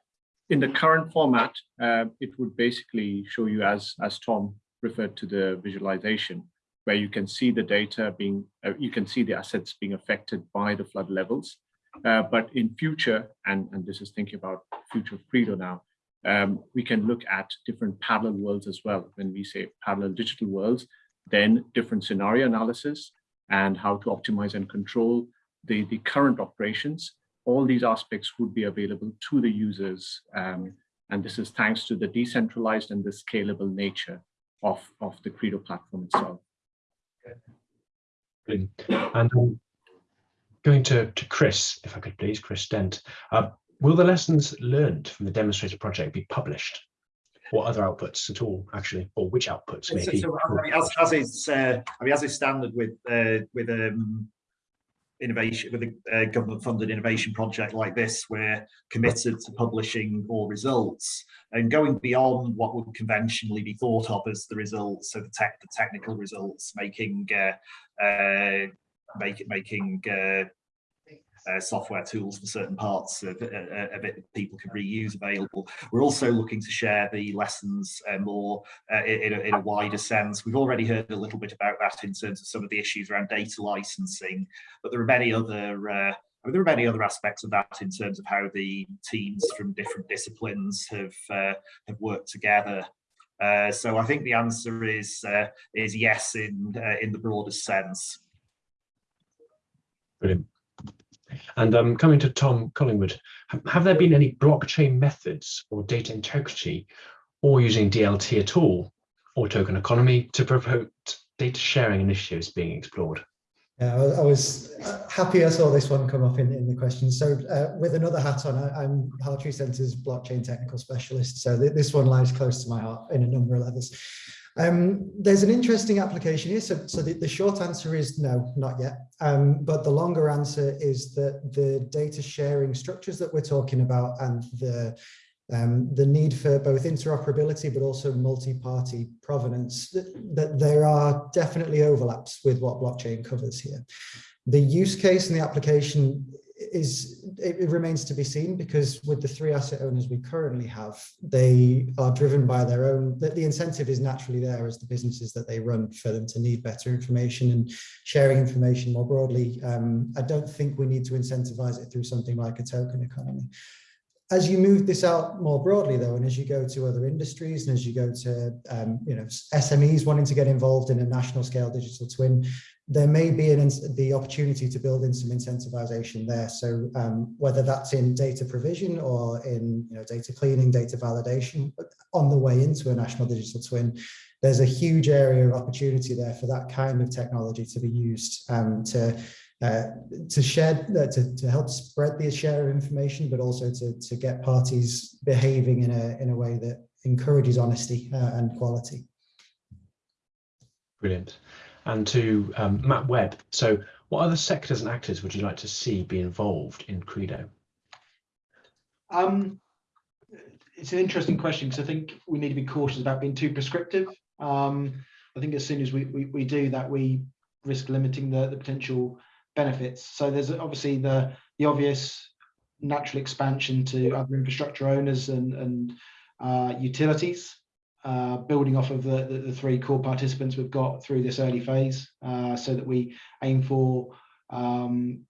in the current format, uh, it would basically show you, as, as Tom referred to the visualization, where you can see the data being, uh, you can see the assets being affected by the flood levels. Uh, but in future, and, and this is thinking about future of Credo now, um, we can look at different parallel worlds as well. When we say parallel digital worlds, then different scenario analysis and how to optimize and control the, the current operations all these aspects would be available to the users. Um, and this is thanks to the decentralized and the scalable nature of, of the Credo platform itself. And um, going to, to Chris, if I could please, Chris Dent. Uh, will the lessons learned from the demonstrator project be published? Or other outputs at all, actually, or which outputs maybe? So, so I mean, as, as is, uh, I mean, as is standard with uh, with um, innovation with a, a government funded innovation project like this we're committed to publishing all results and going beyond what would conventionally be thought of as the results so the tech the technical results making uh, uh make, making uh, uh, software tools for certain parts of, uh, of it that people can reuse available. We're also looking to share the lessons uh, more uh, in, a, in, a, wider sense. We've already heard a little bit about that in terms of some of the issues around data licensing, but there are many other uh, there are many other aspects of that in terms of how the teams from different disciplines have uh, have worked together. Uh, so I think the answer is uh, is yes in uh, in the broadest sense. Brilliant. And um, coming to Tom Collingwood, have there been any blockchain methods or data integrity or using DLT at all or token economy to promote data sharing initiatives being explored? Yeah, I was happy I saw this one come up in, in the question. So uh, with another hat on, I, am Hartree Centre's blockchain technical specialist. So th this one lies close to my heart in a number of levels. Um, there's an interesting application here. So, so the, the, short answer is no, not yet. Um, but the longer answer is that the data sharing structures that we're talking about and the um, the need for both interoperability but also multi-party provenance, that, that, there are definitely overlaps with what blockchain covers here. The use case and the application is it, it, remains to be seen because with the three asset owners we currently have, they are driven by their own, the, the incentive is naturally there as the businesses that they run for them to need better information and sharing information more broadly. Um, I don't think we need to incentivize it through something like a token economy as you move this out more broadly though, and as you go to other industries and as you go to um, you know SMEs wanting to get involved in a national scale digital twin, there may be an, the opportunity to build in some incentivization there. So um, whether that's in data provision or in you know, data cleaning, data validation, on the way into a national digital twin, there's a huge area of opportunity there for that kind of technology to be used um, to uh, to share, uh, to, to help spread the share of information, but also to, to get parties behaving in a, in a way that encourages honesty uh, and quality. Brilliant. And to um, Matt Webb, so what other sectors and actors would you like to see be involved in Credo? Um, it's an interesting question because I think we need to be cautious about being too prescriptive. Um, I think as soon as we, we, we do that, we risk limiting the, the potential benefits. So there's obviously the the obvious natural expansion to other infrastructure owners and and uh, utilities, uh, building off of the, the, the three core participants we've got through this early phase, uh, so that we aim for um,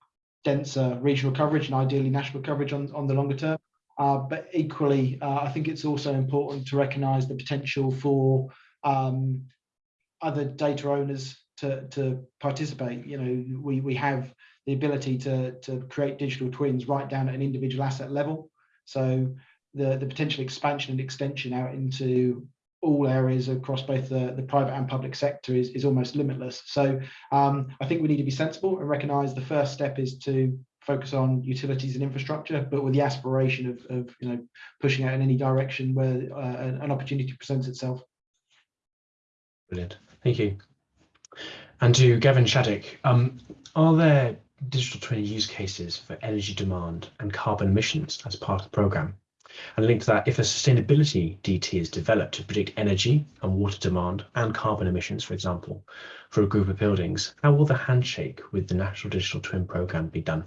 denser regional coverage and ideally national coverage on on the longer term. Uh, but equally, uh, I think it's also important to recognise the potential for um, other data owners to, to participate. You know, we, we have the ability to, to create digital twins right down at an individual asset level. So the, the potential expansion and extension out into all areas across both the, the private and public sector is, is almost limitless. So um, I think we need to be sensible and recognize the first step is to focus on utilities and infrastructure, but with the aspiration of, of you know pushing out in any direction where uh, an opportunity presents itself. Brilliant. Thank you. And to Gavin Shaddick, um, are there digital twin use cases for energy demand and carbon emissions as part of the programme? And linked to that, if a sustainability DT is developed to predict energy and water demand and carbon emissions, for example, for a group of buildings, how will the handshake with the National Digital Twin Programme be done?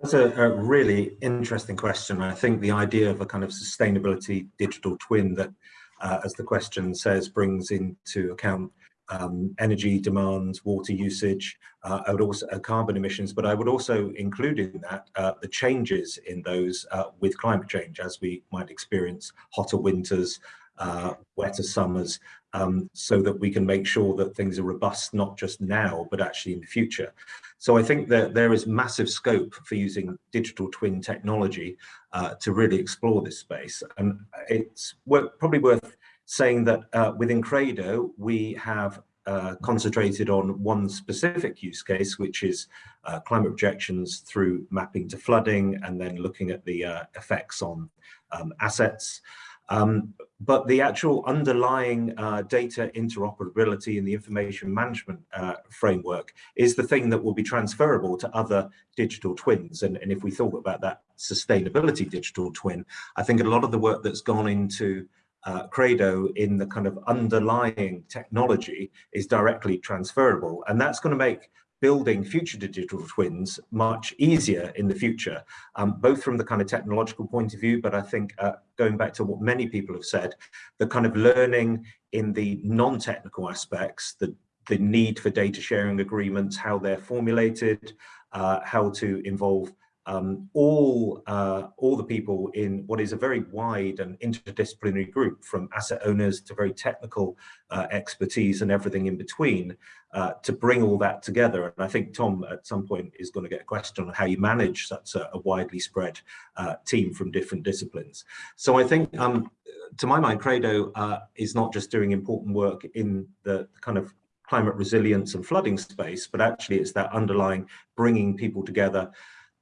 That's a, a, really interesting question. I think the idea of a kind of sustainability digital twin that, uh, as the question says, brings into account um, energy demands, water usage, uh, I would also uh, carbon emissions, but I would also include in that uh, the changes in those uh, with climate change, as we might experience hotter winters, uh, wetter summers, um, so that we can make sure that things are robust not just now, but actually in the future. So I think that there is massive scope for using digital twin technology uh, to really explore this space, and it's probably worth saying that uh, within Credo, we have uh, concentrated on one specific use case, which is uh, climate projections through mapping to flooding and then looking at the uh, effects on um, assets. Um, but the actual underlying uh, data interoperability and the information management uh, framework is the thing that will be transferable to other digital twins. And, and if we thought about that sustainability digital twin, I think a lot of the work that's gone into uh, Credo in the kind of underlying technology is directly transferable. And that's going to make building future digital twins much easier in the future, um, both from the kind of technological point of view, but I think uh, going back to what many people have said, the kind of learning in the non-technical aspects, the, the need for data sharing agreements, how they're formulated, uh, how to involve um, all, uh, all the people in what is a very wide and interdisciplinary group from asset owners to very technical uh, expertise and everything in between uh, to bring all that together. And I think Tom at some point is going to get a question on how you manage such a, a widely spread uh, team from different disciplines. So I think um, to my mind, Credo uh, is not just doing important work in the kind of climate resilience and flooding space, but actually it's that underlying bringing people together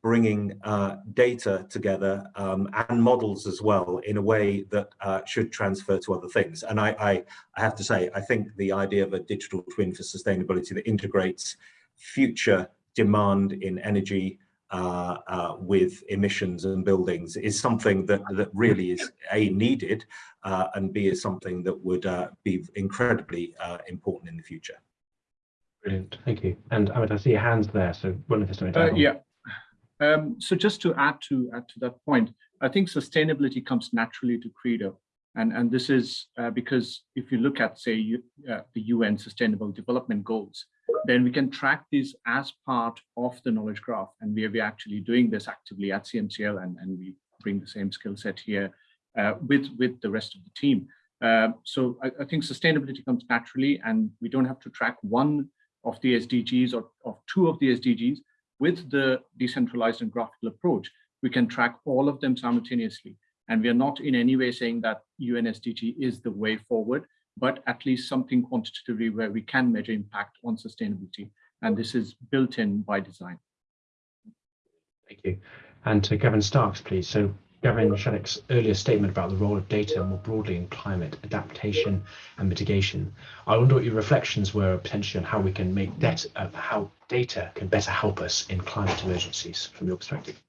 bringing uh, data together um, and models as well in a way that uh, should transfer to other things. And I, I, I, have to say, I think the idea of a digital twin for sustainability that integrates future demand in energy uh, uh with emissions and buildings is something that, that really is A, needed, uh, and B, is something that would uh, be incredibly important in the future. Brilliant, thank you. And Amit, I see your hands there, so one of us Yeah, um, so just to add to add to that point, I think sustainability comes naturally to Credo. And, and this is uh, because if you look at, say, you, uh, the UN Sustainable Development Goals, then we can track these as part of the knowledge graph. And we are, we actually doing this actively at CMCL, and, and we bring the same skill set here uh, with, with the rest of the team. Uh, so I, I, think sustainability comes naturally, and we don't have to track one of the SDGs or of two of the SDGs, with the decentralized and graphical approach, we can track all of them simultaneously. And we are not in any way saying that UNSDG is the way forward, but at least something quantitatively where we can measure impact on sustainability. And this is built in by design. Thank you. And to Gavin Starks, please. So Gavin Shaddick's earlier statement about the role of data more broadly in climate adaptation and mitigation. I wonder what your reflections were potentially on how we can make that, uh, how data can better help us in climate emergencies from your perspective.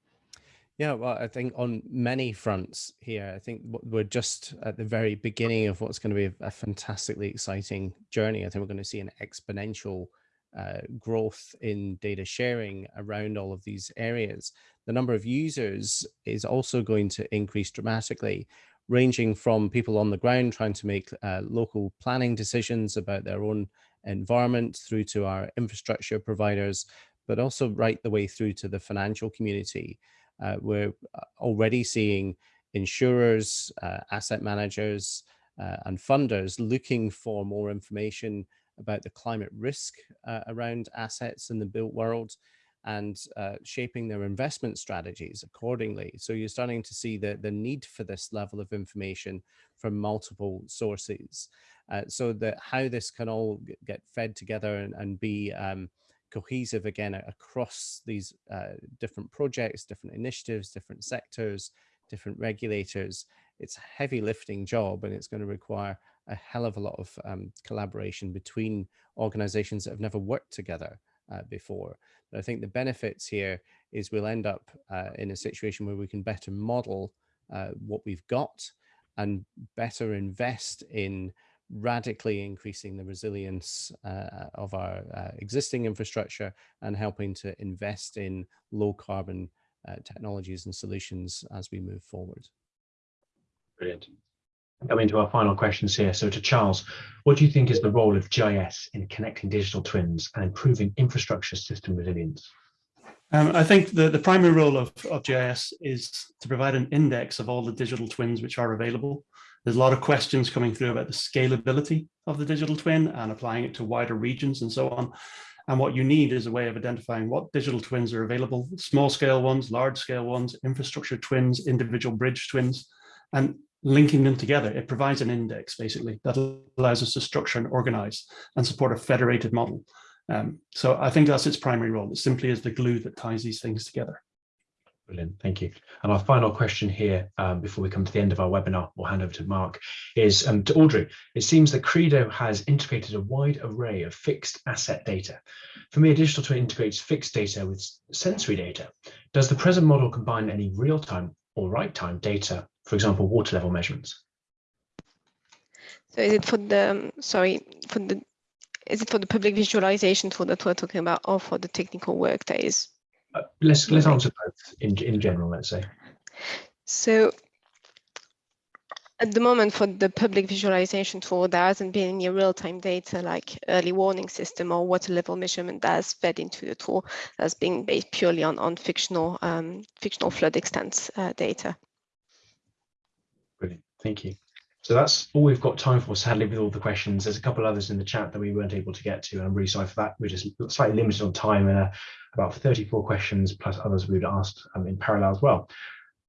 Yeah, well, I think on many fronts here, I think we're just at the very beginning of what's going to be a fantastically exciting journey. I think we're going to see an exponential uh, growth in data sharing around all of these areas. The number of users is also going to increase dramatically, ranging from people on the ground trying to make uh, local planning decisions about their own environment through to our infrastructure providers, but also right the way through to the financial community. Uh, we're uh, already seeing insurers, uh, asset managers, uh, and funders looking for more information about the climate risk uh, around assets in the built world and uh, shaping their investment strategies accordingly. So you're starting to see the, the need for this level of information from multiple sources. Uh, so that how this can all get fed together and, and be um, cohesive again across these uh, different projects, different initiatives, different sectors, different regulators. It's a heavy lifting job and it's going to require a hell of a lot of um, collaboration between organizations that have never worked together uh, before. But I think the benefits here is we'll end up uh, in a situation where we can better model uh, what we've got and better invest in radically increasing the resilience uh, of our uh, existing infrastructure and helping to invest in low carbon uh, technologies and solutions as we move forward. Brilliant. Coming to our final questions here. So to Charles, what do you think is the role of GIS in connecting digital twins and improving infrastructure system resilience? Um, I think the, the primary role of, of GIS is to provide an index of all the digital twins which are available. There's a lot of questions coming through about the scalability of the digital twin and applying it to wider regions and so on. And what you need is a way of identifying what digital twins are available, small scale ones, large scale ones, infrastructure twins, individual bridge twins. And linking them together, it provides an index basically that allows us to structure and organize and support a federated model. Um, so I think that's its primary role. It simply is the glue that ties these things together. Brilliant, thank you. And our final question here, um, before we come to the end of our webinar, we'll hand over to Mark, is um, to Audrey. It seems that Credo has integrated a wide array of fixed asset data. For me, a digital twin integrates fixed data with sensory data. Does the present model combine any real-time or right-time data for example, water level measurements? So is it for the, um, sorry, for the, is it for the public visualization tool that we're talking about or for the technical work that is? Uh, let's let's answer both in in general. Let's say. So at the moment for the public visualization tool, there hasn't been any real-time data like early warning system or water level measurement that's fed into the tool that's being based purely on, on fictional um, fictional flood extent uh, data. Brilliant, thank you. So that's all we've got time for, sadly, with all the questions. There's a couple others in the chat that we weren't able to get to, and I'm really sorry for that. We're just slightly limited on time and uh, about 34 questions plus others we'd asked um, in parallel as well.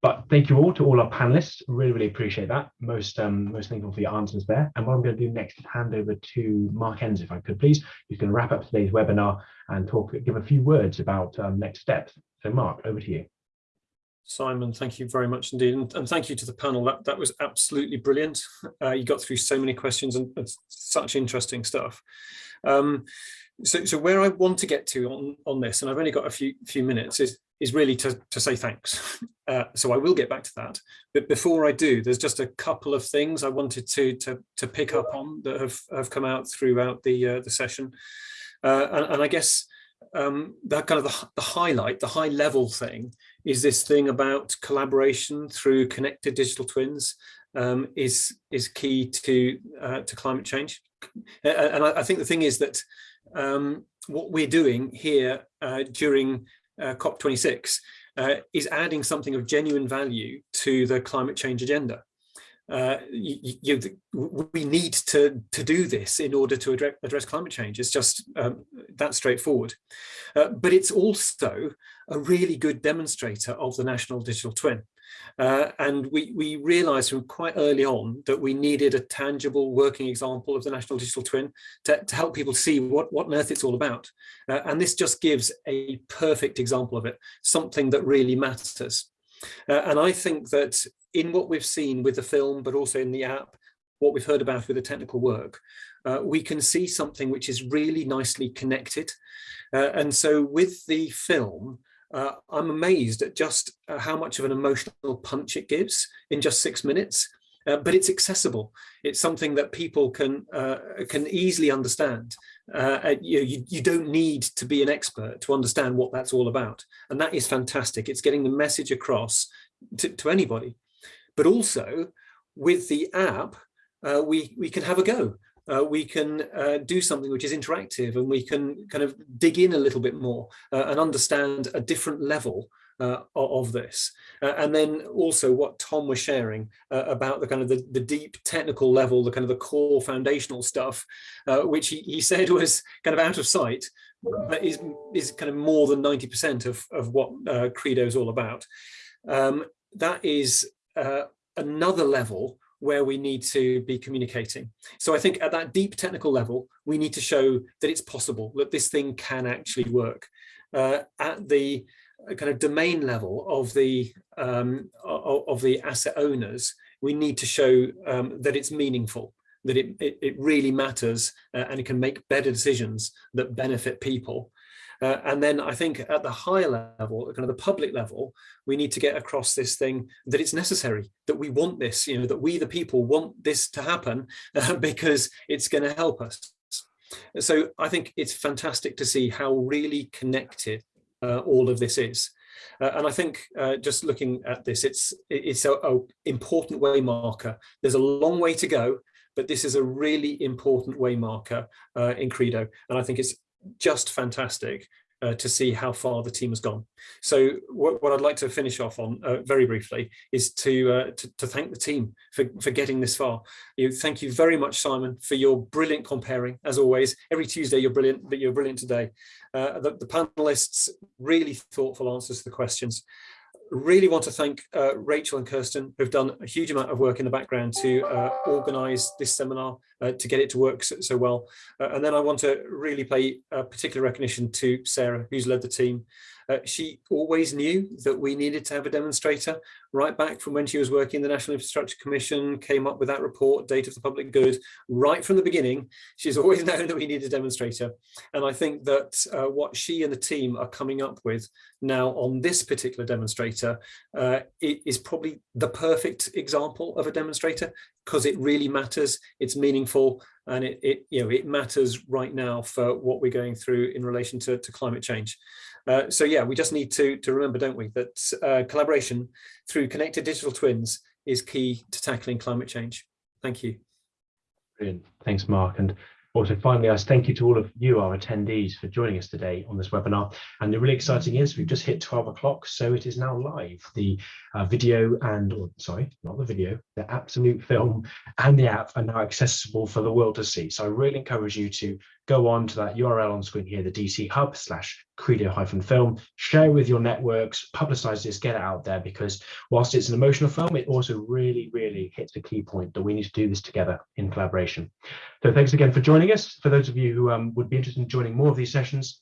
But thank you all to all our panelists. Really, really appreciate that. Most um, most thankful for your answers there. And what I'm going to do next is hand over to Mark Enzer, if I could please, going to wrap up today's webinar and talk, give a few words about um, next steps. So Mark, over to you. Simon, thank you very much indeed. And, and thank you to the panel. That, that was absolutely brilliant. Uh, you got through so many questions and, and such interesting stuff. Um, so, so where I want to get to on, on this, and I've only got a few few minutes, is is really to, to say thanks. Uh, so I will get back to that. But before I do, there's just a couple of things I wanted to to, to pick up on that have, have come out throughout the uh, the session. Uh, and, and, I guess um, that kind of the, the highlight, the high level thing is this thing about collaboration through connected digital twins um, is is key to uh, to climate change. And I, think the thing is that um, what we're doing here uh, during uh, COP26 uh, is adding something of genuine value to the climate change agenda. Uh, you, you, we need to, to do this in order to address, address climate change. It's just um, that straightforward. Uh, but it's also a really good demonstrator of the national digital twin. Uh, and we, we realized from quite early on that we needed a tangible working example of the National Digital Twin to, to help people see what, what on earth it's all about. Uh, and this just gives a perfect example of it, something that really matters. Uh, and I think that in what we've seen with the film, but also in the app, what we've heard about with the technical work, uh, we can see something which is really nicely connected. Uh, and so with the film, uh, I'm amazed at just uh, how much of an emotional punch it gives in just six minutes. Uh, but it's accessible. It's something that people can uh, can easily understand. Uh, you, you, don't need to be an expert to understand what that's all about, and that is fantastic. It's getting the message across to, to anybody, but also with the app, uh, we we can have a go. Uh, we can uh, do something which is interactive and we can kind of dig in a little bit more uh, and understand a different level uh, of this. Uh, and then also what Tom was sharing uh, about the kind of the, the deep technical level, the kind of the core foundational stuff, which he, he said was kind of out of sight, but is, is kind of more than 90% of, of what Credo is all about. Um, that is another level where we need to be communicating. So I think at that deep technical level, we need to show that it's possible, that this thing can actually work. Uh, at the uh, kind of domain level of the um, of the asset owners, we need to show um, that it's meaningful, that it, it, it really matters uh, and it can make better decisions that benefit people. Uh, and then I think at the higher level, kind of the public level, we need to get across this thing that it's necessary, that we want this, you know, that we the people want this to happen uh, because it's going to help us. So I think it's fantastic to see how really connected all of this is. Uh, and I think uh, just looking at this, it's it's a, a, important way marker. There's a long way to go, but this is a really important way marker uh, in Credo. And I think it's just fantastic uh, to see how far the team has gone. So what, what I'd like to finish off on uh, very briefly is to, uh, to, to thank the team for for getting this far. You thank you very much, Simon, for your brilliant comparing as always. Every Tuesday you're brilliant, but you're brilliant today. Uh, the, the panelists really thoughtful answers to the questions really want to thank uh, Rachel and Kirsten, who've done a huge amount of work in the background to uh, organise this seminar, uh, to get it to work so, so well. Uh, and then I want to really pay particular recognition to Sarah, who's led the team. Uh, she always knew that we needed to have a demonstrator right back from when she was working in the National Infrastructure Commission, came up with that report, Data for the Public Good, right from the beginning. She's always known that we need a demonstrator. And I think that uh, what she and the team are coming up with now on this particular demonstrator uh, is probably the perfect example of a demonstrator because it really matters, it's meaningful, and it, it, you know, it matters right now for what we're going through in relation to, to climate change. Uh, so yeah, we just need to, to remember, don't we, that uh, collaboration through connected digital twins is key to tackling climate change. Thank you. Brilliant. Thanks, Mark. And also, finally, I thank you to all of you, our attendees, for joining us today on this webinar. And the really exciting is we've just hit 12 o'clock, so it is now live. The uh, video and, or, sorry, not the video, the absolute film and the app are now accessible for the world to see. So I really encourage you to go on to that URL on screen here, the DT Hub slash Credo hyphen film, share with your networks, publicize this, get it out there, because whilst it's an emotional film, it also really, really hits a key point that we need to do this together in collaboration. So thanks again for joining us. For those of you who um, would be interested in joining more of these sessions,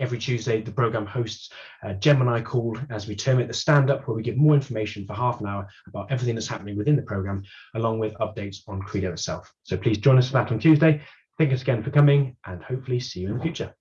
Every Tuesday, the program hosts a Gemini call, as we term it, the stand up, where we give more information for half an hour about everything that's happening within the program, along with updates on Credo itself. So please join us for that on Tuesday. Thank you again for coming and hopefully see you in the future.